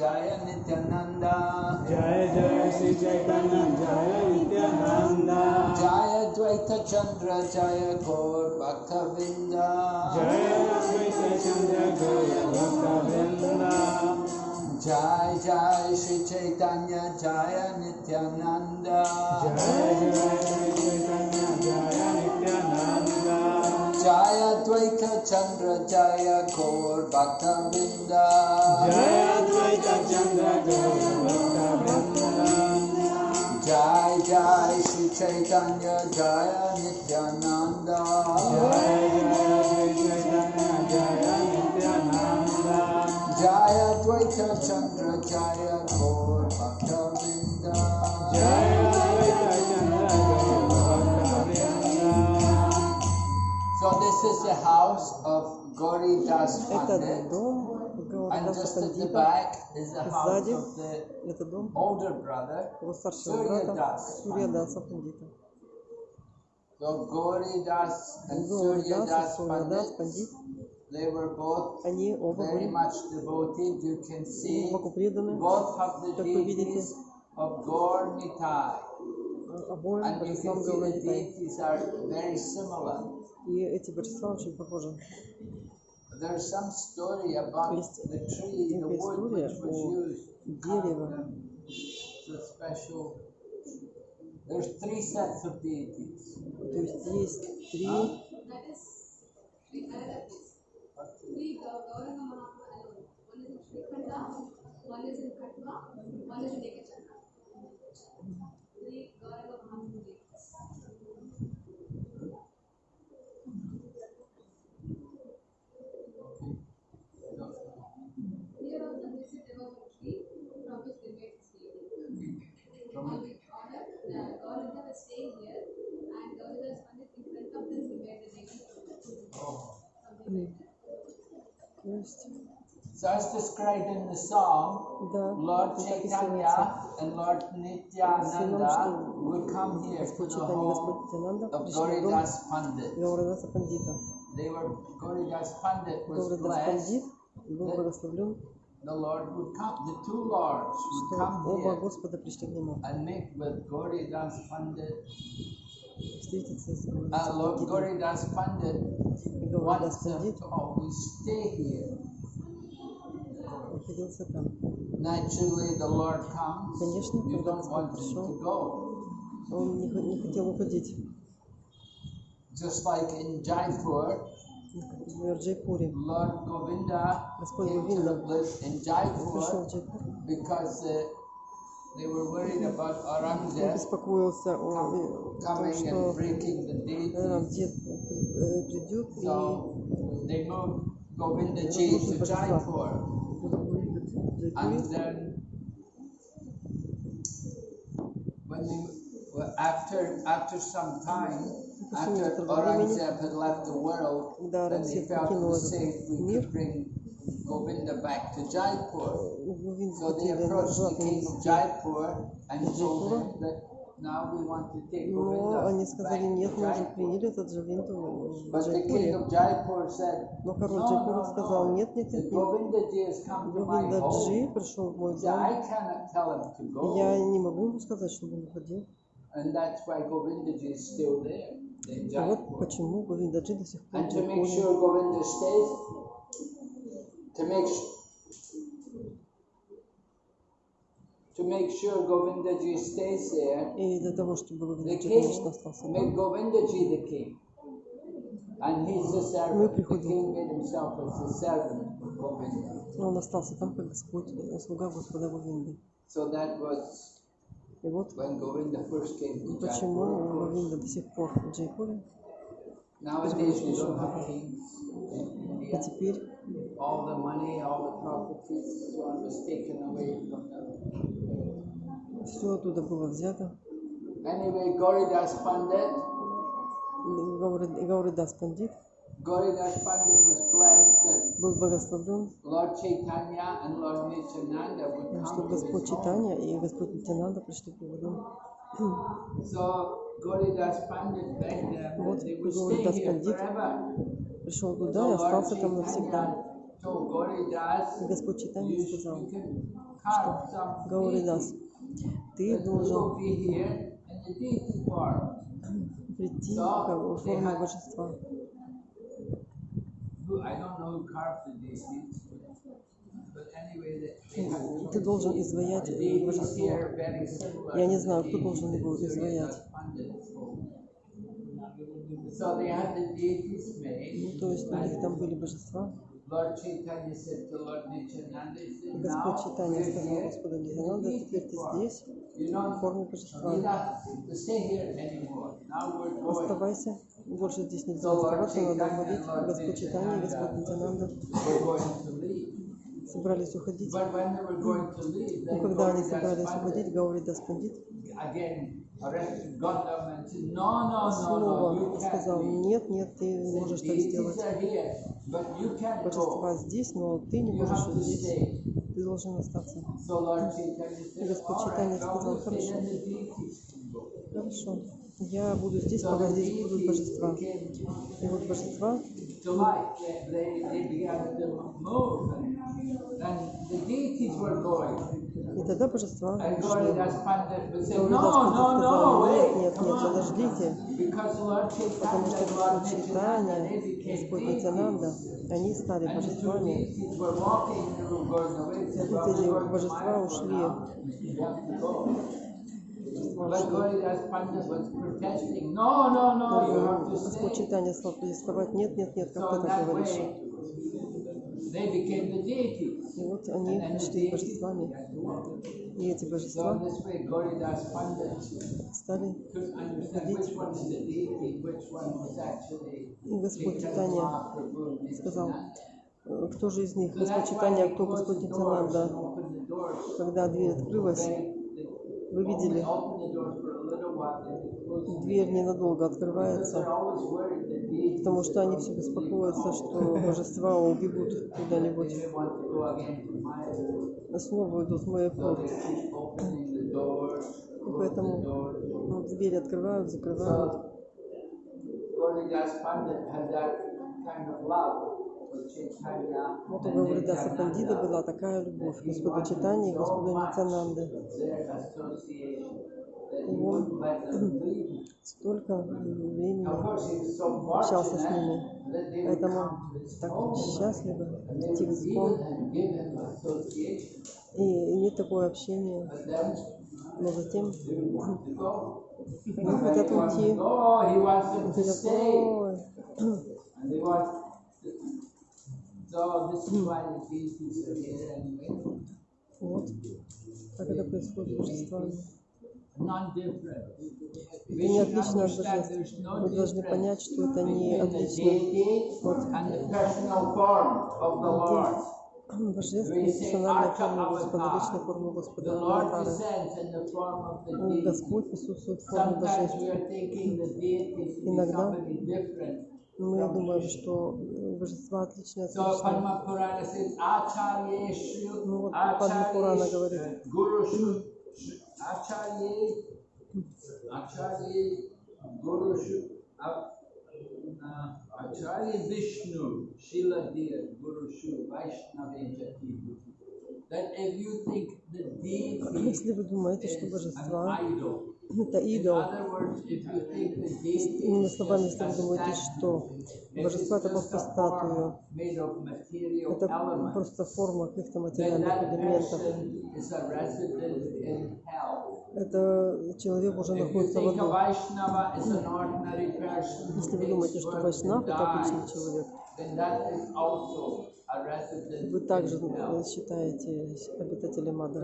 जय नित्यानंदा। जय जय श्री चैतन्य जय नित्यानंदा। जय द्वैत चंद्र जय गौर भक्त जय द्वैत चंद्र जय भक्त जय जय श्री चैतन्य जय नित्यानंदा। जय जय Shri Chaitanya. Jaya Dvaita Chandra Jaya Gaur Bhaktavinda जय अद्वैत चंद्र जय भक्त Jai Jai Shri Chaitanya Jaya Nityananda जय जय श्री चैतन्य जय Nityanand Jaya Dvaita Chandra Jaya Gaur Bhaktavinda जय This is the house of Gauri Das Pandit. And just at the back is the house of the older brother, Surya Das Pandita. So Gauri Das and Surya Das Pandit, they were both very much devoted. You can see both have the deities of Gauri Nitai. And you can see the deities are very similar. И эти береста очень похожи. Есть некая история о дереве. То есть есть три One is in Katwa, one is in Christ. So as described in the song, the Lord Chaitanya and Lord Nityananda would come here to the home of Gauridas Pandit. They were, Gauridas Pandit was blessed that the Lord would come, the two Lords would come oh, here and make with Gauridas Pandit встретиться с Uh, Lord Гауридасом Gauridas Pandit И Гауридас wants them Пандит to always stay here. находился там. Naturally, the Lord comes. Конечно, You когда don't Господь want him пришел. to go. Он не, хо- не хотел уходить. Just like in Jaipur, Например, в Джайпуре. Lord Govinda Господь came to Говинда live in Он пришел Jaipur в Джайпур. because uh, they were worried about Он Aurangzeb беспокоился о, о том, coming and что breaking the deities. Рамдет придет и So they moved Govinda Ji to Jaipur. будет в And Джайпуре. then when they, well, after after some time, after Aurangzeb had left the world, Когда then they Аурангзеб felt it покинул was этот safe we мир, could bring Govinda back to Jaipur. So they approached the king of Jaipur and told him that now we want to take Но ну, они сказали, нет, мы уже приняли этот Джавинду в Джайпуре. Но король Джайпура сказал, нет, нет, нет, нет. Говиндаджи пришел в мой дом. Я не могу ему сказать, чтобы он уходил. И вот почему Говинда джи до сих пор в Джайпуре. sure Govinda stays, to make s- to make sure Govindaji stays there, И для того, чтобы the Говинда Джи, king конечно, остался made там. Govindaji the king. And he's the servant. The приходим. king made himself as the servant of Govinda. Он остался там, как Господь, э, слуга Господа Говинды. So that was И вот when Govinda first came to почему Jaipur. Говинда до сих пор в Джайпуре. Nowadays we don't have kings in И India. теперь all the money, all the properties, was taken away from them. все оттуда было взято. Anyway, Gauridas Pandit, Гауридас Пандит Gauridas Pandit was blessed that был благословлен, Lord Chaitanya and Lord Nityananda would что come his Господь. Читания и Господь Нитянанда пришли к его дому. So Вот Гуридас Пандит пришел в и остался там навсегда. И Господь Читания сказал, что Гауридас, ты должен прийти к форму божества. Ты должен изваять э, божество. Я не знаю, кто должен его изваять. Ну, то есть ну, у них там были божества. И Господь Читания сказал Господу Нитянанда, теперь ты здесь, в форме божества. Оставайся, больше здесь нельзя оставаться, надо уходить. Господь Читания, Господь Нитянанда собрались уходить. Но ну, когда они собрались уходить, Гаури Даспандит again arrested Gandam and said, no, no, no, no, you сказал, нет, нет, ты можешь так сделать. Божества здесь, но ты не можешь здесь. Ты должен остаться. И Господь Читания сказал, хорошо. Хорошо. Я буду здесь, пока здесь будут божества. И вот божества и тогда божества Вишну. Ну, ну, ну, нет, нет, нет, подождите. Потому что Вишну читания Господь Нитянанда, они стали божествами. Эти божества ушли. Господь Читания стал протестовать. Нет, нет, нет, как ты так говоришь? И вот они пришли божествами. и эти божества стали приходить. И Господь Титания сказал, э, кто же из них, Господь Читания, кто Господь Нитянанда. Когда дверь открылась, вы видели, дверь ненадолго открывается потому что они все беспокоятся, что божества убегут куда-нибудь. снова слово идут мои порты. И поэтому ну, двери открывают, закрывают. Вот у Гавридаса Пандида была такая любовь Господу Читания и Господу Нитянанды его столько времени общался с ними. Поэтому так счастливо идти в сбор. И иметь такое общение. Но затем они хотят уйти. Хотят. Вот как это происходит с вами. Вы не отличное. Вы должны понять, что это не отличное от Божественная персональная форма Господа, вечная форма Господа, ну, Господь присутствует в форме Божественной. Иногда мы думаем, что э, божество отличное от личного. Ну вот Падма Пурана говорит, Acharye, Acharye Guru, uh, uh Acharya Vishnu, Shila Deer, Guru Jati. That if you think the deity is an idol, это идол. Иными словами, если вы думаете, что божество это просто статуя, это просто форма каких-то материальных элементов. Это человек уже находится в аду. Если вы думаете, что Вайшнав это обычный человек, вы также считаете обитателем ада.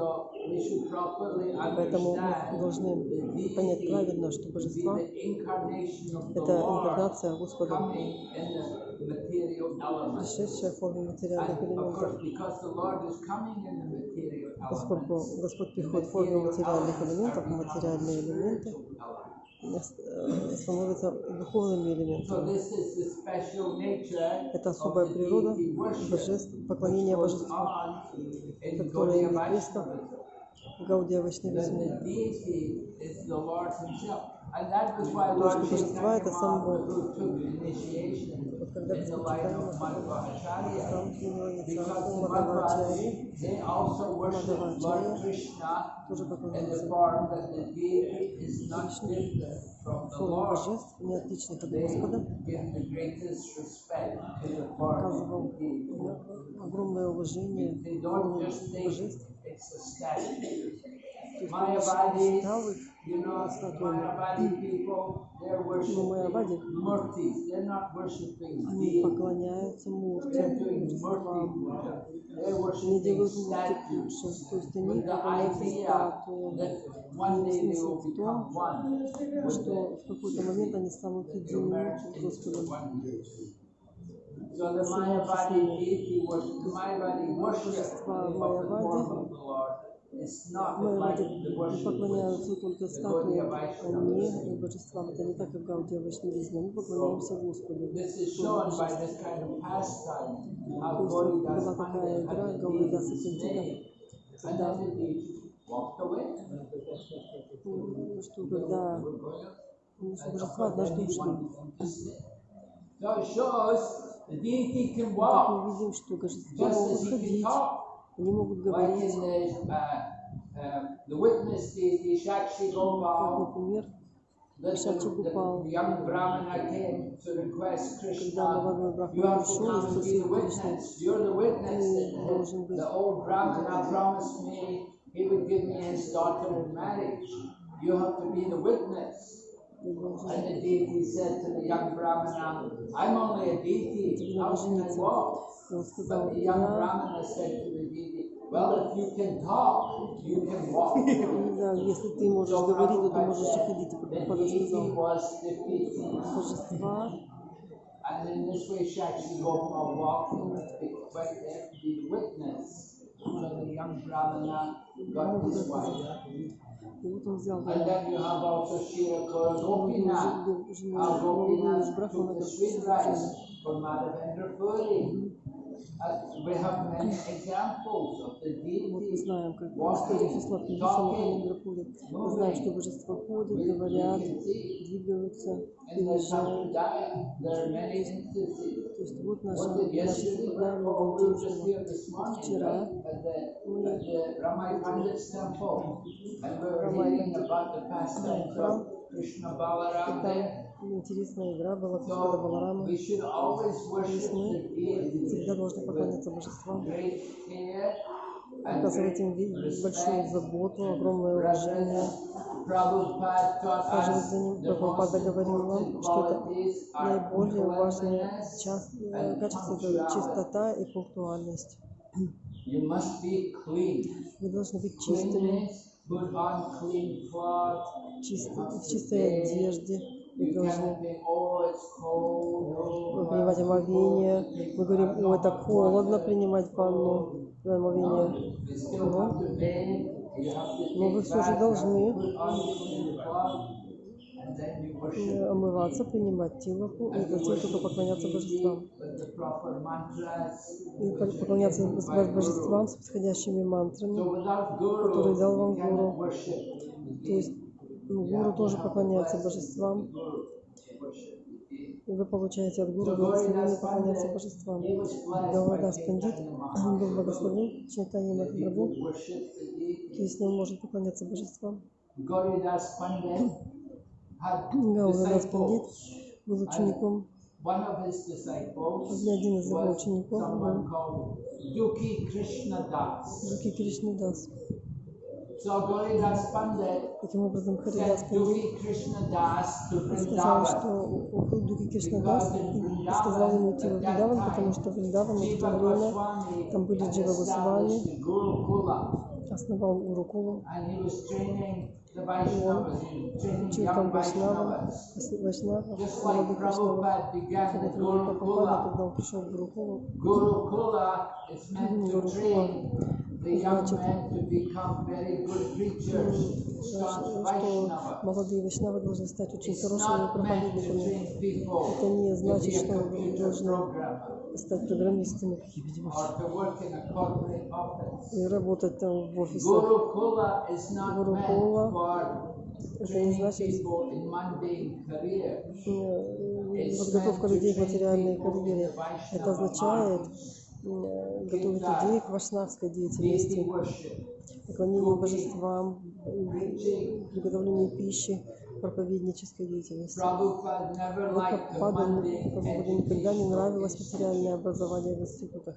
Поэтому мы должны понять правильно, что божество — это инкарнация Господа, пришедшая в форме материальных элементов. Поскольку Господь приходит в форме материальных элементов, а материальные элементы Э, становится духовным элементом. Это особая природа божеств, поклонения божеству, которое имеет место в Гаудия Вашнавизме. Потому что божества — это сам Бог. Вот когда вы читаем, сам Киньоницам, Мадхавачарьи, тоже поклоняется форма божеств не отличных от Господа, оказывал огромное уважение божеств исторические уставы знакомы. Но майавади, они поклоняются мурти, они делают мурти лучше, то есть они поклоняются статуе, Но смысл в том, что в какой-то момент они станут едиными с Господом. So the Mayavadi deity worship, Mayavadi worships the form of the Lord. Мы поклоняемся только статуям, а не божествам. Это не так, как Гаудия Вашнавизма. Мы поклоняемся Господу. То есть была такая игра Гаудидаса Сантина, когда что когда божества однажды ушли. Так мы видим, что божества могут ходить, talk. они могут Like говорить, in the, uh, um, the witness deity, Shakshi как, Gopal, например, that the, Shakshi the, Gopal. the young Brahmana came to request когда Krishna, молодой you Брахман have to пришел и come and be спросил the Кришну, witness. You're the witness Ты that должен the, быть. the old Brahmana promised me he would give me his daughter in marriage. You have to be the witness. ты должен And the deity said to the young Brahmana, I'm only a deity, how can I walk? the young Brahmana said to the well, if you can talk, you can walk. Да, если ты можешь. And in this way, Sakshi Gopal walked but the witness, so the young Brahmana got his wife. Gopinath took the sweet rice from Madhavendra Puri. Мы знаем, как история числа произошла около Ливерпуля. Мы знаем, что божества ходят, говорят, двигаются, переезжают. То есть вот наша, наша программа Валентина. Вчера мы Рамайкан храм там интересная игра была, Кришна Баларама. Весне всегда должны поклоняться божествам. Оказывать им большую заботу, огромное уважение. Даже за ним Прабхупада говорил вам, что это наиболее важное качество – это чистота и пунктуальность. Вы должны быть чистыми в чистой одежде и должны принимать омовение. Мы говорим, о, это холодно принимать ванну, омовение. Но, но вы все же должны Э, омываться, принимать тилаку и затем ну, только поклоняться божествам. И поклоняться божествам с подходящими мантрами, которые дал вам гуру. То есть ну, гуру тоже поклоняется божествам. И вы получаете от гуру благословение поклоняться божествам. Гавардас Пандит был благословен Чайтани Махапрабху, и с ним может поклоняться божествам. Гаура Господи был учеником. И один из его учеников был Юки Кришнадас. Таким образом, Харидас сказал, что у Дури Кришнадас и сказал ему идти во Вриндаван, потому что Вриндаван в то время, там были Джива Госвами, основал Урукулу, он учил там Вайшнава, Вайшнава, Радха Кришнава. Когда Прабхупада, когда он пришел в Гурукулу, Гурукула что молодые вайшнавы должны стать очень хорошими проповедниками. Это не значит, что вы должны стать программистами и работать там в офисе. Гуру Кула это не значит ну, подготовка людей к материальной карьере. Это означает, э, готовить людей к вайшнавской деятельности, поклонению божествам, приготовлению пищи, проповеднической деятельности. Прабхупада никогда не нравилось материальное образование в институтах.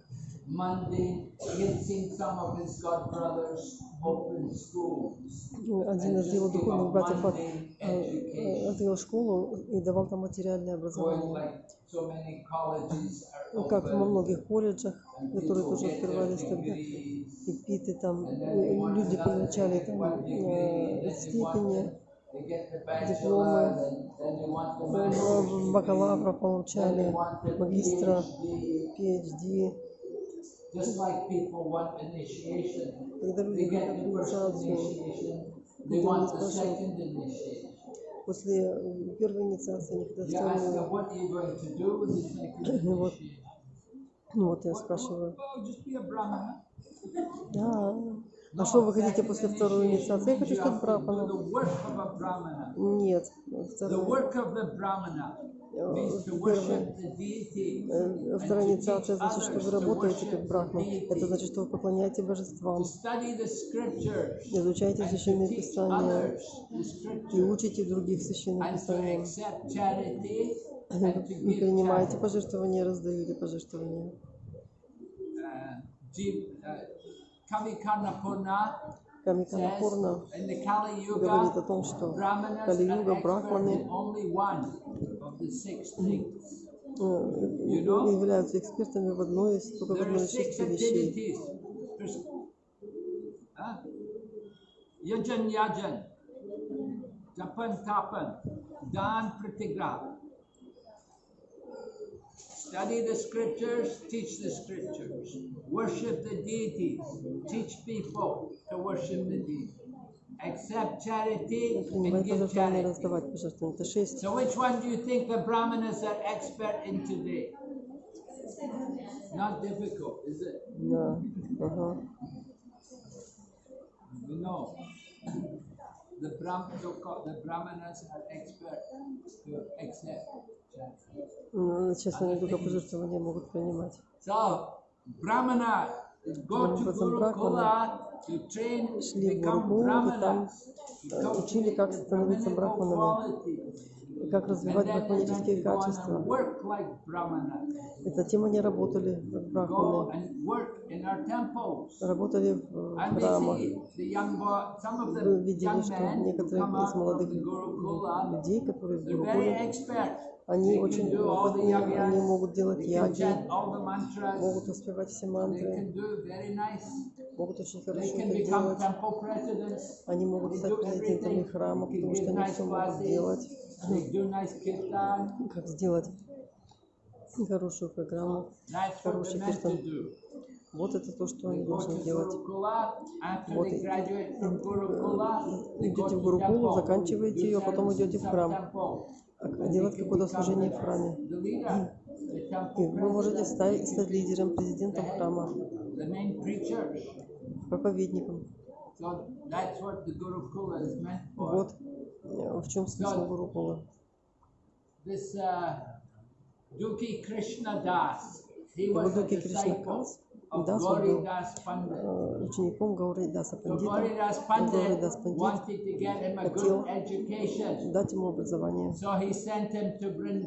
Ну, один отдел духовных братьев открыл э, школу и давал там материальное образование. Ну, как во многих колледжах, которые тоже открывались тогда, и питы там, люди получали там э, степени, дипломы, бакалавра получали, магистра, PhD. PhD. Just like people want initiation, Когда люди they get хотят the first инициацию, initiation, they Никто не want the спрашивает. second initiation. после э, первой инициации они хотят You ask them, вторую. what are you going to do with the second Вот. initiation? Ну вот я спрашиваю, Oh, just be a brahmana. да, а что вы хотите после второй инициации? Я хочу You стать have to do брахманом. the work of a brahmana. Нет, The вторая, work of the brahmana means to worship Первая э, страница Акши значит, что вы работаете как брахма. Это значит, что вы поклоняете божествам. Изучаете священные писания и учите других священных писаниям. И принимаете пожертвования, раздаете пожертвования. Камиканапурна говорит о том, что Кали-юга, брахманы in only one of the six things. э, know? являются экспертами в одной из, только в There are одной из six шести вещей. activities. There's, huh? Yajan Yajan, Japan Tapan, Dan Pratigraha. Study the scriptures, teach the scriptures. Worship the deities, teach people to worship the deities. Accept charity and Принимать give пожертвования, charity. раздавать пожертвования. Это шесть. So which one do you think the brahmanas are expert in today? Not difficult, is it? Да. Ага. We know. The Brahm, so-called- the brahmanas are expert to accept charity. Ну, Сейчас они только пожертвования могут принимать. So, brahmana go to образом брахмана шли в Ургу и там учили, как становиться брахманами как развивать брахманические качества. Эта тема они работали как брахманы. Работали в э, храмах. Вы видели, что некоторые из молодых людей, которые в Гурукуле, они очень опытные, они могут делать яги, могут успевать все мантры, могут очень хорошо это делать. Они могут стать президентами храма, потому что они все могут делать как сделать хорошую программу, хороший киртан. Вот это то, что они должны делать. Вот идете в Гурукулу, заканчиваете ее, потом идете в храм. А делать какое-то служение в храме. И вы можете стать, стать лидером, президентом храма, проповедником. Вот в чем смысл Гуру Кула. Дуки Кришнадас Дас был учеником Гауридаса Пандита. Гауридас Пандит хотел дать ему образование.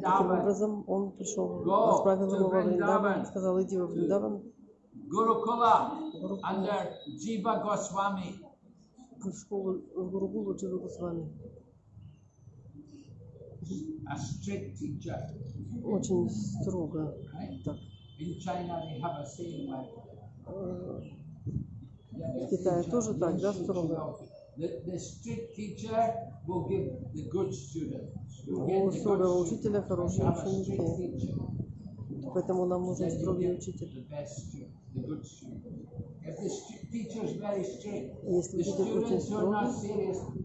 Таким образом, он пришел, отправил его во Вриндаван, сказал, иди во Вриндаван. Гурукула, under Джива Госвами. В школу Гурукулу Джива Госвами очень строго. Э, в Китае тоже так, да, строго? У строгого учителя хорошие ученики. Поэтому нам нужен строгий учитель. Если ты учишь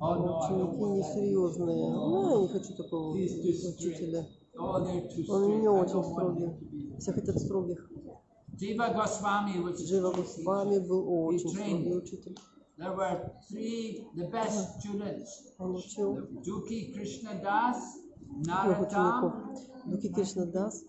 ученики несерьезные, ну, я не хочу такого учителя. Он не очень строгий. Все хотят строгих. Джива Госвами был очень строгий учитель. There were three, the best students. Duki Krishnadas, Narada, Duki Krishnadas,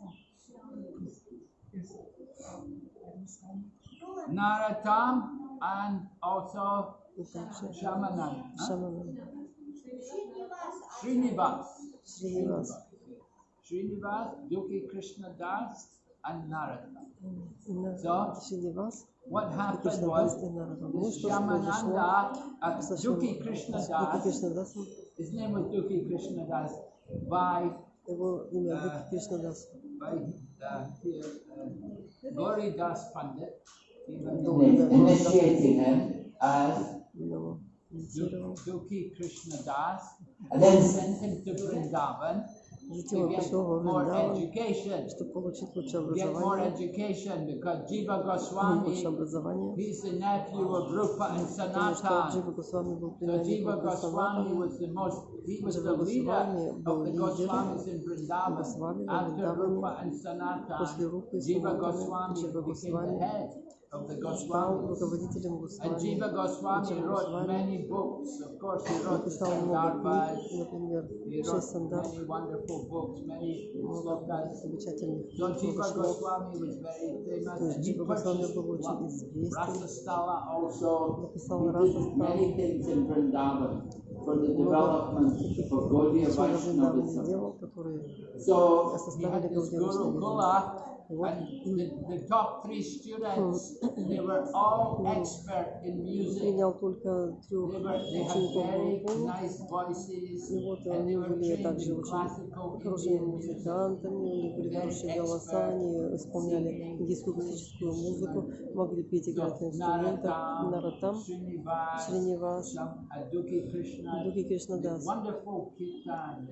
Narottam and also Shamanai. Shamanai. Srinivas. Srinivas. Srinivas, Yogi Krishna Das, and Narada. So, Srinivas. What happened was Shyamananda, uh, Dukhi Krishna Das, his name was Dukhi Krishna Das, by, uh, by uh, here, uh, Gauri Das Pandit initiating him as Dukhi Krishna Das, and then sent him to Vrindavan. To get more education, to get more education, because Jiva Goswami, he's the nephew of Rupa and Sanatana. So Jiva Goswami was the most, he was the leader of the Goswamis in Vrindavan. After Rupa and Sanatana, Jiva Goswami became the head of the Goswamis. And Jiva Goswami wrote many books. Of course, he wrote the Sandarbhas. He wrote many wonderful books, many slokas. So Jiva Goswami was very famous. And he purchased Rasastala also. He did many things in Vrindavan for the development of Gaudiya Все Вриндаване Vaishnavism. сделал, которые So he составили had this Gaudiya Vaishnava. Gurukula, Вот and the, the top three students, they were all expert in music. принял только трех They, were, they had учеников very Гурукулы. nice voices, И вот and they они were были trained также in очень classical хорошими Indian music. музыкантами, у них были хорошие голоса, они исполняли индийскую классическую музыку, могли петь играть на инструментах, Наратам, Шринивас, Кришна. Кришнадас.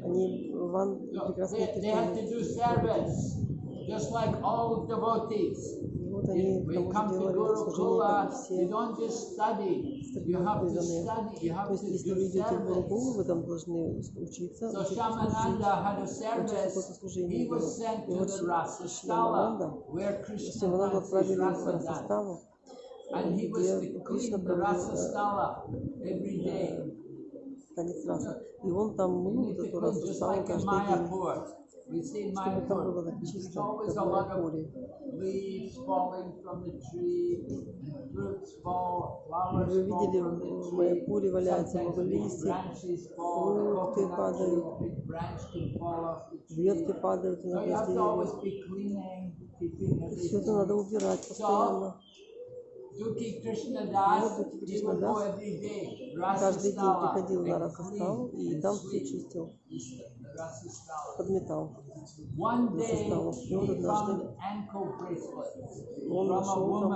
Они ван прекрасные киртаны. Вот они кому-то делали служение, как все То есть, если вы идете в Гуру, вы там должны учиться, учиться служить, учиться. служению. И вот Шивананда, Шивананда отправили в Расаставу, где Кришна проводил э, э, конец раса. И он там мыл вот эту расу каждый день чтобы там было чисто, такое поле. Вы видели, мое поле валяется много листьев, фрукты падают, ветки падают иногда с деревьев. Все это надо убирать постоянно. Кришна Дас каждый день приходил на Ракастал и там все чистил подметал со. И вот однажды он нашел там.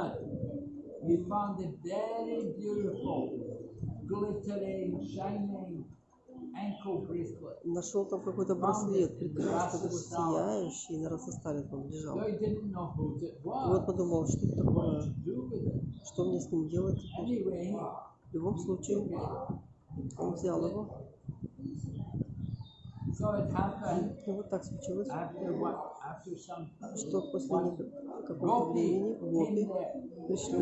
Нашел там какой-то браслет, прекрасно сияющий, на Рососталит там лежал. И вот подумал, что это такое, что мне с ним делать теперь. В любом случае, он взял его. И вот так случилось, что после какого-то времени гопи пришли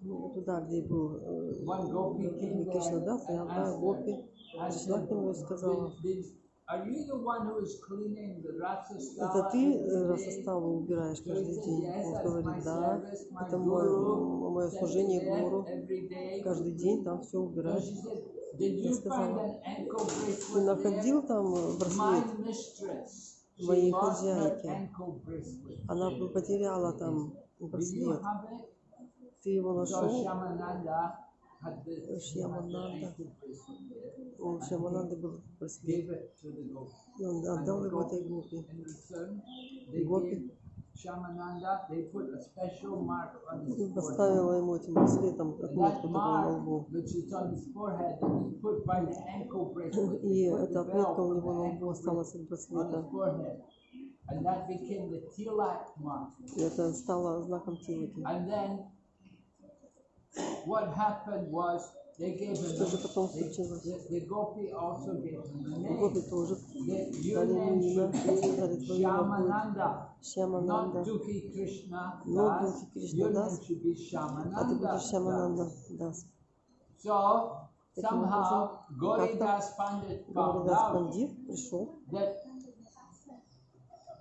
ну, туда, где был э, э, Гопи Кришнадас, и одна гопи пришла к нему и сказала, это ты Расаставу э, убираешь каждый день? Он говорит, да, это мое, мое служение Гуру. Каждый день там все убираешь я сказала, находил там э, браслет моей хозяйки. Она э, потеряла э, там браслет. Ты его нашел? Шьямананда. У Шьямананды был браслет. И он отдал его этой Гопи. Гопи. Shyamananda, they put a special mark on his Поставила ему этим браслетом отметку на лбу. И эта отметка у него на лбу осталась от браслета. И это стало знаком Тилаки. And then what happened was Что же потом случилось? Гопи тоже дали Нина, дали твою Шьямананда. Но Духи Кришна Дас, а ты будешь Шьямананда Дас. Таким образом, Горидас Пандит пришел,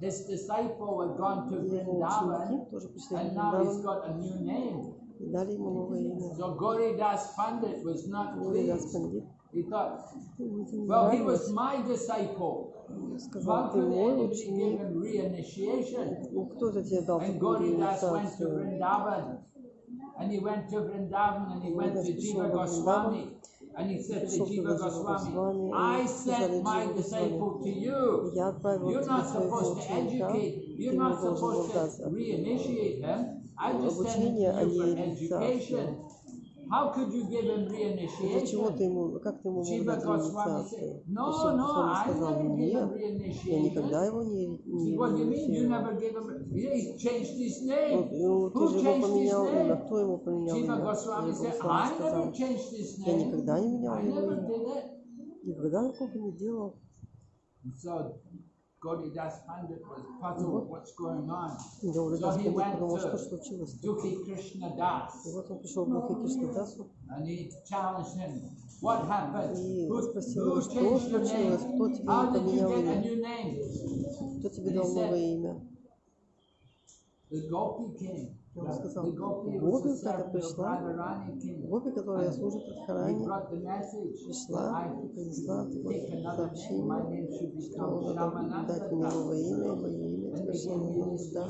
His disciple had gone to Vrindavan, and now he's got a new name. So Gauridas Pandit was not pleased. He thought, well, he was my disciple. How could anybody give him reinitiation? And Gauridas went to Vrindavan. And he went to Vrindavan and he went to Jiva Goswami. And he said to Jiva Goswami, I sent my disciple to you. You're not supposed to educate, you're not supposed to reinitiate him. обучение, а не инициацию. Из-за ты ему, как ты ему мог дать инициацию? No, no, Кришна сказал, нет, я никогда его не, не инициировал. Ну, ты же его поменял имя, кто его поменял имя? Госвами сказал, я никогда не менял его имя. Никогда такого не делал. So, God is just hundred part of what's going on. So he went to Dukhi Krishna Das. And he challenged him, what happened? Who, who changed your name? How did you get a new name? And he said, the Gopi came. Он сказал, Гоби, которая пришла, Гоби, которая служит от Харани, пришла и принесла сообщение, что он должен дать мне новое имя, мое имя, теперь что мне нужда,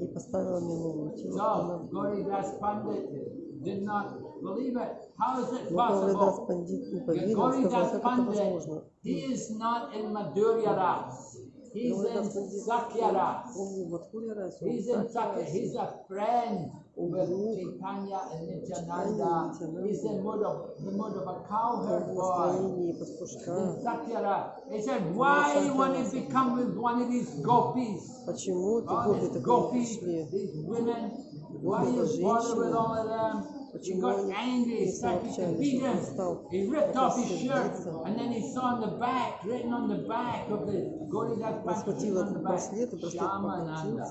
и поставила мне новую тело. Но Горидас Пандит не поверил, сказал, как это возможно. Oh, he's in Sakyara. He's in Sakyara. He's a friend with Chaitanya and Nityananda. He's in mode of, the mode of a cowherd boy. In Sakyara. He said, why you want to become with one of these gopis? All these gopis, these women, why you bother with all of them? but you got angry and started to beat him. He ripped off his shirt and then he saw on the back, written on the back of the Goridas Bhakti on the back, Shamananda.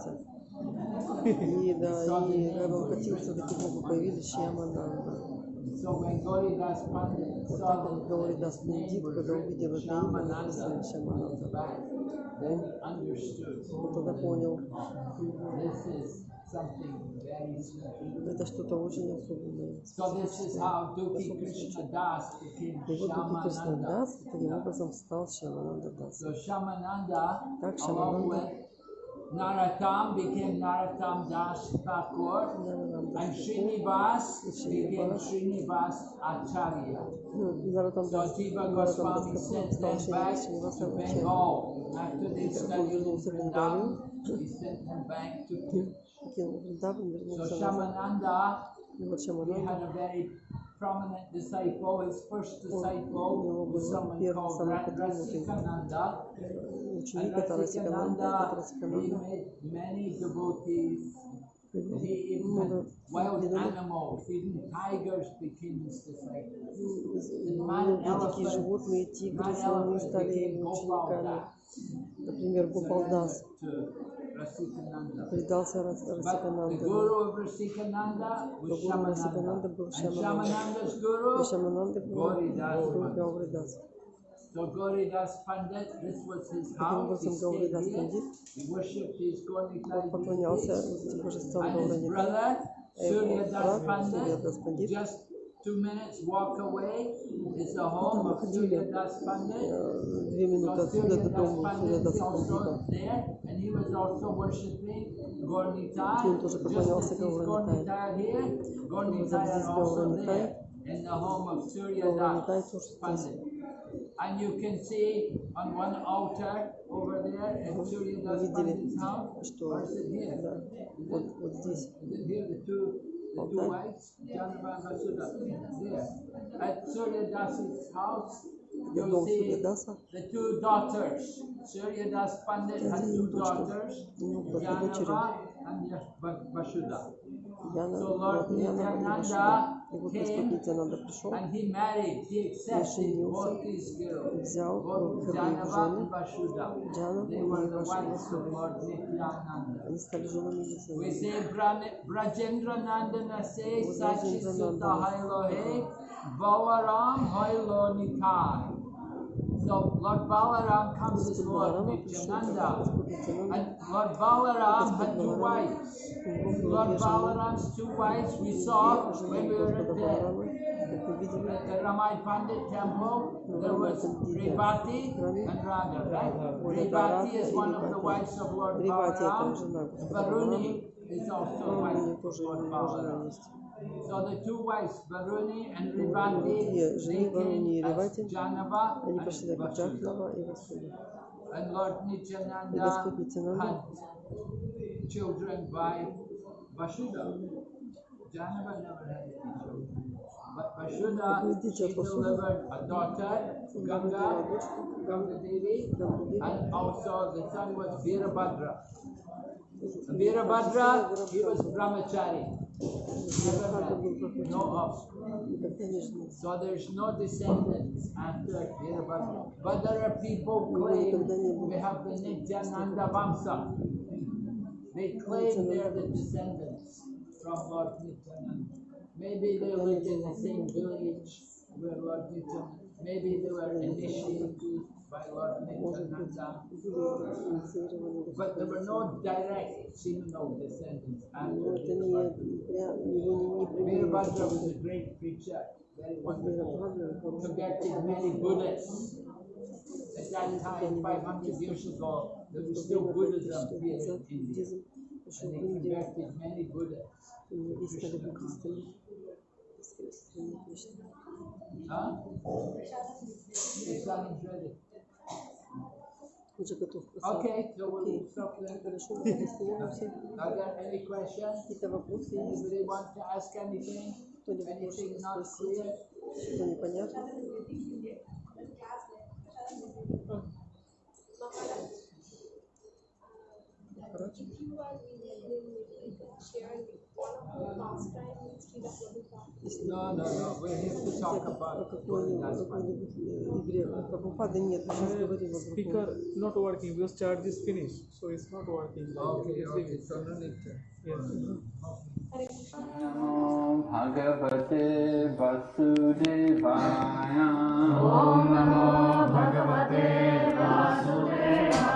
И да, и Рабам Хатилса таки Богу появились Ямананда. Вот так он говорит Дас Пандит, когда увидел это имя, написано Шамананда. Он тогда понял. Это что-то очень особенное. И вот Дуки Кришна Дас таким образом стал Шамананда Дас. Так Шамананда Naratam became Naratam Dash Thakur, and Srinivas became Srinivas Acharya. So Jiva Goswami sent them back to Bengal. After they studied Vrindavan, he sent them back to aquilo dava um mesmo so Shyamananda, prominent disciple, his first disciple was someone called Rasikananda. And Rasikananda, he many devotees. He even wild animals, even tigers became disciples. Became Например, Гопалдас. Предался Расикананда. Но гуру Расикананда был Шамананда. И Шамананда был Гуру Гауридаса. So Gauridas Pandit, this was his house, he stayed here, he worshipped his Gauridas Pandit, and his brother Suryadas Pandit just two minutes walk away. Is the home of Surya Das Pandit. Surya Das Pandit is also there, and he was also worshipping Gornitai. Just as he's Gornitai here, Gornitai is also there in the home of Surya Das Pandit. And you can see on one altar over there in Surya Das Pandit's house, or is it here? Is it, is it here, the two the two wives, John Bangasuda, there. At Suryadas' house, you see the two daughters. Suryadas Pandit had two daughters, Jahnava and Basuda. So Lord Nityananda вот Господь Нитянанда пришел and he married, he accepted both these girls, взял both обеих Janava жены, and Vasudha. Джана They и were the Вашу wives of Lord Nityananda. Они стали женами We Нитянанды. say So Lord Balaram comes as Lord Nityananda. And Lord Balaram had two wives. Lord Balaram's two wives we saw when we were at the, at the Ramai Pandit temple. There was Revati and Radha, right? Revati is one of the wives of Lord Balaram. Varuni is also one of Lord Balaram. есть. So the two wives, Varuni and две Revati, жены, they Варуни и came as Ревати, Janava Они and пошли как Vasudha. Джахнава и Васуда. And Lord И Nityananda Господь Нитянанда had children by Vasudha. Janava never had any children. But Vasudha, Вы видите, she от Васуды. delivered a daughter, родила Ganga, дочку, Ganga Devi, Гангу and also the son was Virabhadra. Деви. Virabhadra, he was brahmachari, Вирабхадра был No offspring. So there's no descendants after their. But there are people claim we have the Nityananda Vamsa. They claim they're the descendants from Lord Nityananda. Maybe they lived in the same village where Lord Nityananda, maybe they were initiated but there were no direct seminal descendants. Virabhadra was a great preacher, very wonderful, converted many Buddhists. At that time, 500 years ago, there was still Buddhism here in India, and they converted many Buddhists. Huh? Уже готов просад. Okay, so we'll Окей. stop there. Хорошо, мы остановимся. Are there any questions? Какие-то вопросы есть? Anybody want to ask anything? Кто-нибудь Anything может not спросить? clear? Что непонятно? Короче, No, no, no. We're here to talk о about какой-нибудь That's fine. какой-нибудь, э, игре Прабхупады нет, мы сейчас говорим о Speaker другом. not working because charge is finished, so it's not working. Okay, Please leave okay, it. so no need to. Yes. Namo Bhagavate Vasudevaya. Jai Jai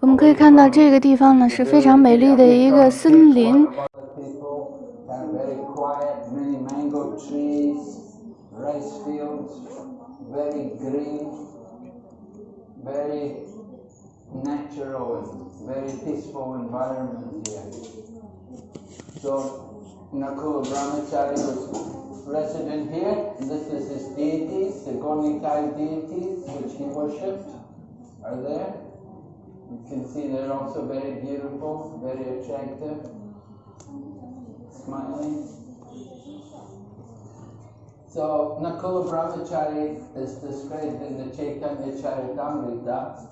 我们可以看到这个地方呢是非常美丽的一个森林，People are very quiet, many mango trees, rice fields, very green, very natural very peaceful environment here. So Nakula Brahmachari was resident here, this is his deities, the Gonikai deities which he worshipped are there. You can see they're also very beautiful, very attractive, smiling. So Nakula Brahmachari is described in the Chaitanya Charitamrita.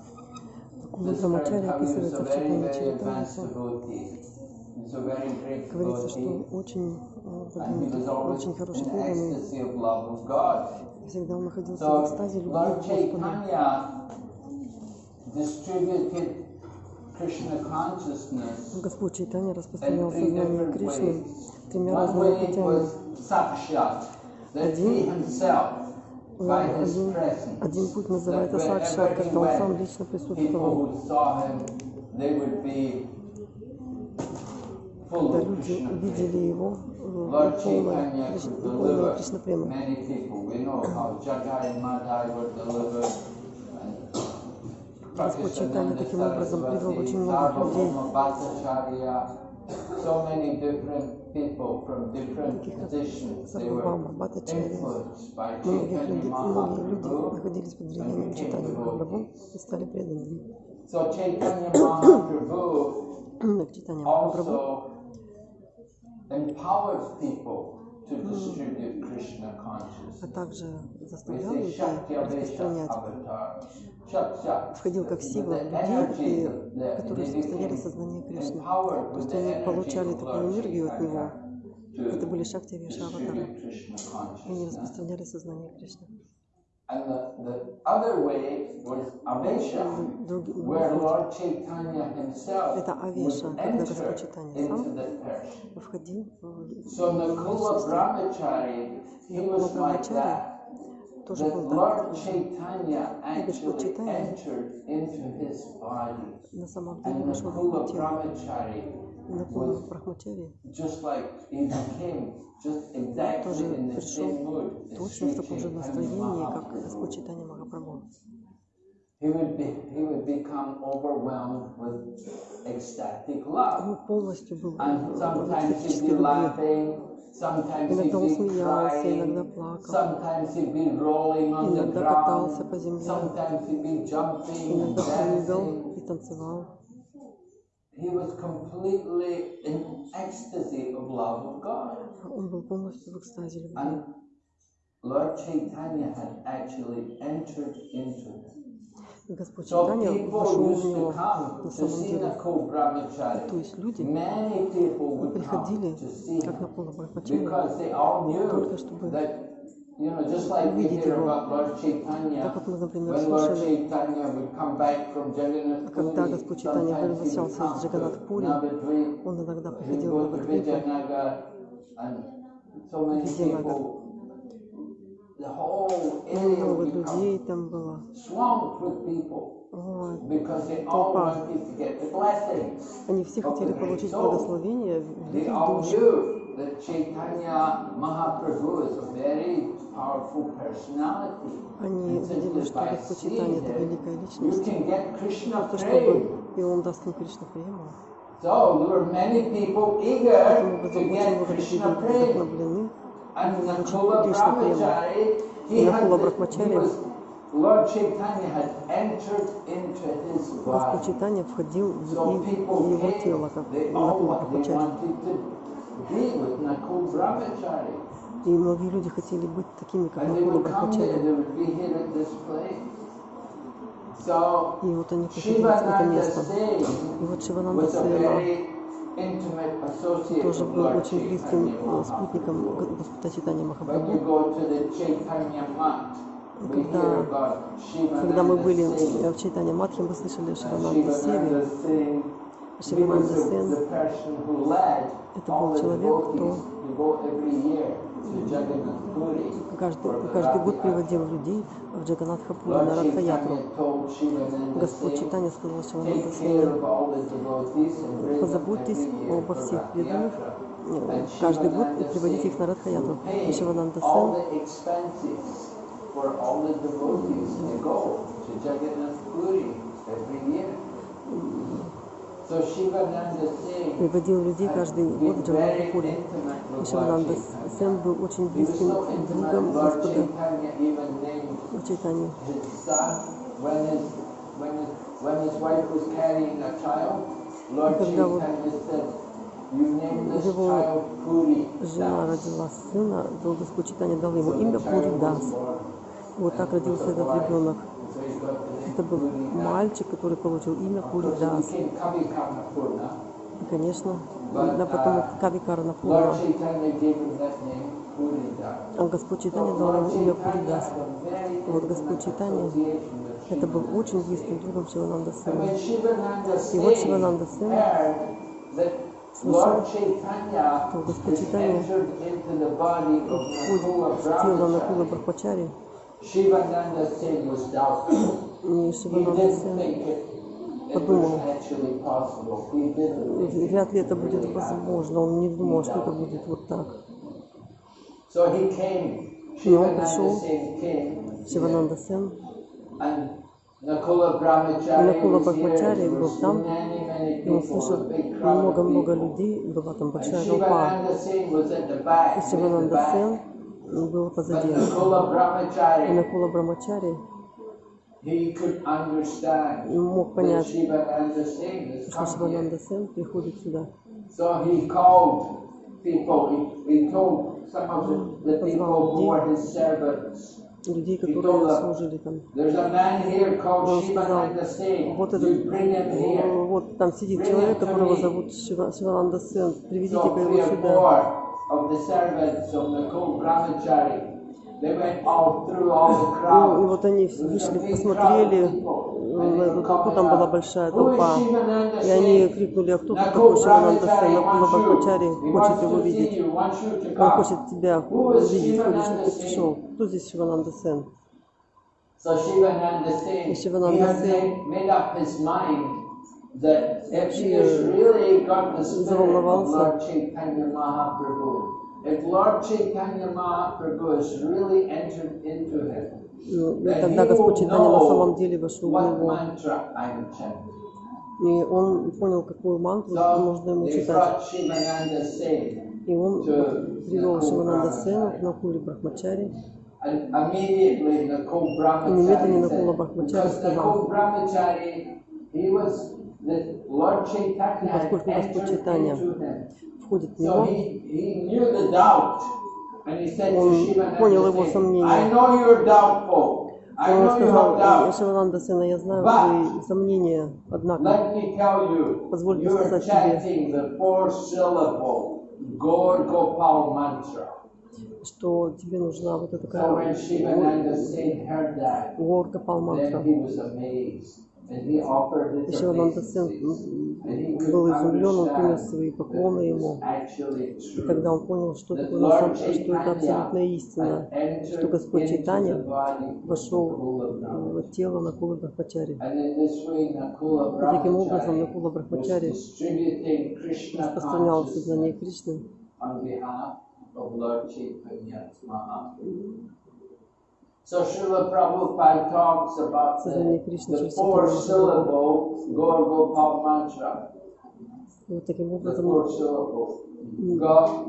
Described Брамачари how he was описывается a в very, Читане very advanced Чаритамрита. devotee. He's a very great Говорится, что devotee. он очень э, And he was продвинутый, always очень хороший in преданный. ecstasy of love of God. Всегда он находился в So экстазе любви к Lord Господу. Господь Чайтанья распространял сознание Кришны тремя разными путями. Один, один, один путь называется сакшат, когда он сам лично присутствовал. Когда люди видели его, ну, полное Кришна према. Господь Чайтани таким образом привел очень многих людей, таких как Сабхубама, Батачарья. Многие люди, многие люди находились под влиянием Чайтани Махапрабху и стали преданными. Так Чайтани Махапрабху. а также заставлял людей распространять входил как сила людей, и, которые состояли сознание Кришны. То есть они получали такую энергию от него. Это были шакти Вишаватара. И они распространяли сознание Кришны. Другой путь — это Авеша, когда Господь Читания сам входил в сознание Кришны. И Кула Брамачари тоже был там. Господь Читания на самом деле вошел в тело. Накула Брахмачари тоже пришел точно в таком же настроении, как Господь Читания Махапрабху. He would be he would become overwhelmed with ecstatic love. Он полностью был And в sometimes he'd экстатической be любви. laughing, sometimes he'd Иногда он be смеялся, иногда crying, плакал, sometimes he'd be rolling on the иногда катался ground, по земле, sometimes he'd be jumping and иногда прыгал dancing. и танцевал. He was completely in ecstasy of love of God. Он был полностью в экстазе любви. And Lord Chaitanya had actually entered into him. Господь Читания вошел в него на самом деле. То есть люди приходили как на полного почему? Только чтобы You know, just like we hear about Lord Chaitanya, when Lord Chaitanya would come back from Jagannath а Puri, когда Господь Читания возвращался из Джаганнат Пури, он иногда приходил в Навадвипу, Видевага много людей там было. Вот. Толпа. Они все хотели получить благословение в душу. Они видели, что Господь Читания – это великая личность. То, чтобы... И Он даст им Кришна прему. So, there were many people eager to get Krishna prema. Джапа и Акула Брахмачари, Господь Читания входил в его тело, как Накула Брахмачари. И многие люди хотели быть такими, как Накула Брахмачари. И вот они приходили в это место. И вот Шивананда Сена, тоже был очень близким а, спутником Господа Читания Махапрабху. Когда, когда мы были в Чайтане Матхе, мы слышали Шивананда Севи. Шивананда Сен, это был человек, кто Каждый, каждый год приводил людей в Джаганатхапуру на Ратхаятру. Господь Читания сказал Шивананда Свами, позаботьтесь обо всех преданных, каждый год и приводите их на Радхаятру. И Шивананда Сэн и людей каждый год в Джалалпуре. И Сен был очень близким другом Господа Чайтани. И когда вот его жена родила сына, то Господь Читания дал ему имя Пуридас. Вот так родился этот ребенок. Это был мальчик, который получил имя Куридас. И, конечно, на потом Кавикарна Пура. А Господь Читания дал ему имя Куридас. Вот Господь Читания, это был очень близким другом Шивананда Сына. И вот Шивананда Сына слышал, что Господь Читания входит в тело Накула Брахмачари, Шивананда Сен подумал, вряд ли это будет возможно, он не думал, что это будет вот так. И ну, он пришел, Шивананда Сен, и Накула Брахмачари был там, и он слышал много-много людей, была там большая толпа. И Шивананда Сен ну, было позади. И Накула Брамачари мог понять, что Шивананда Сен приходит сюда. Позвал людей, которые служили там. Он сказал, вот, этот, вот там сидит человек, которого зовут Шивананда Сен, приведите его сюда of the servants of Nakul Brahmachari, they went all through all the Ну, и crowd. вот они вышли, посмотрели, э, эту толпу, там была большая толпа. И они крикнули, а кто тут такой Шивананда Сен? Накула Бхакмачари хочет его видеть. Он хочет тебя увидеть, хочет, чтобы ты пришел. Кто здесь Шивананда Сен? И Шивананда he that if he has really got the spirit of заволновался. Lord Chaitanya Mahaprabhu, if Lord Chaitanya Mahaprabhu has really entered into him, Ну, И then тогда he Господь will Читания на самом know деле вошел в what него. mantra I'm chanting. И он понял, какую мантру So нужно ему they читать. brought Shivananda Singh, И он привел Шивананда Сена на Кули Брахмачари. and immediately Nakul Немедленно Brahmachari Накула said, Брахмачари because сказал, поскольку Господь входит в него, он понял его сомнения. Он сказал, Шивананда сына, я знаю твои сомнения, однако, позвольте сказать тебе, что тебе нужна вот эта такая Горга Палмантра. Живанантасен был изумлен, он принес свои поклоны ему. И тогда он понял, что, такое, что это абсолютная истина, что Господь Чайтанья вошел э, в тело Накула Брахмачари. И таким образом Накула Брахмачари распространял сознание Кришны. Сознание Кришны через Вот таким образом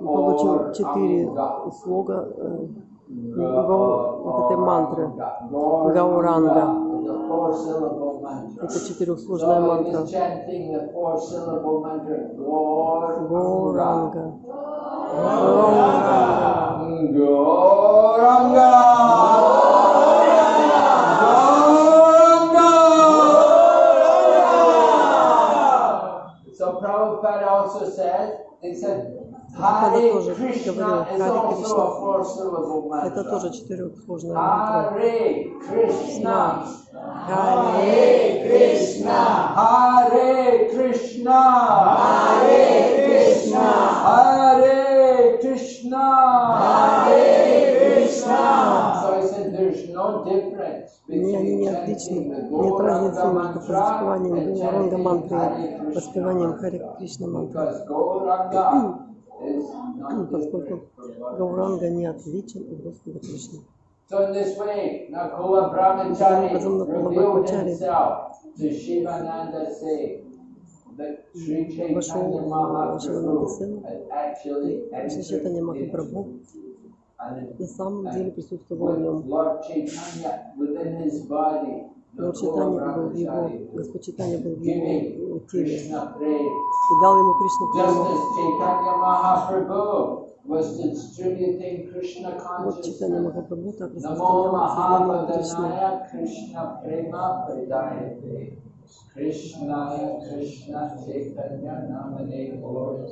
получил четыре слога э, вот этой мантры Гауранга. Это четырехсложная мантра. Гауранга. chanting the four syllable mantra. Gaur Горанга. Gauranga. Gauranga. So Prabhupada also said, he said, Hare тоже Krishna говорил, is Харе also Кришна. a four syllable Это mantra. тоже четырехсложная мантра. Hare Krishna. Харе Krishna. Hare Krishna. Hare Krishna. Hare Krishna. Hare Krishna. So I said there's no difference between нет отличий, нет разницы между практикованием Гауранга мантры и воспеванием Хари Кришна мантры. Поскольку Гауранга не отличен от Господа Кришны. So in this вошел в Шивананда Сына, Шишитанья Махапрабху, на самом деле присутствовал в нем. Лорд Читания был в его, Господь Читания был в его э, теле. И дал ему Кришну Прему. Вот читание Махапрабху так распространял Кришна. Krishna Prema Pradayate Krishnaya Krishna Chaitanya Namane Lord.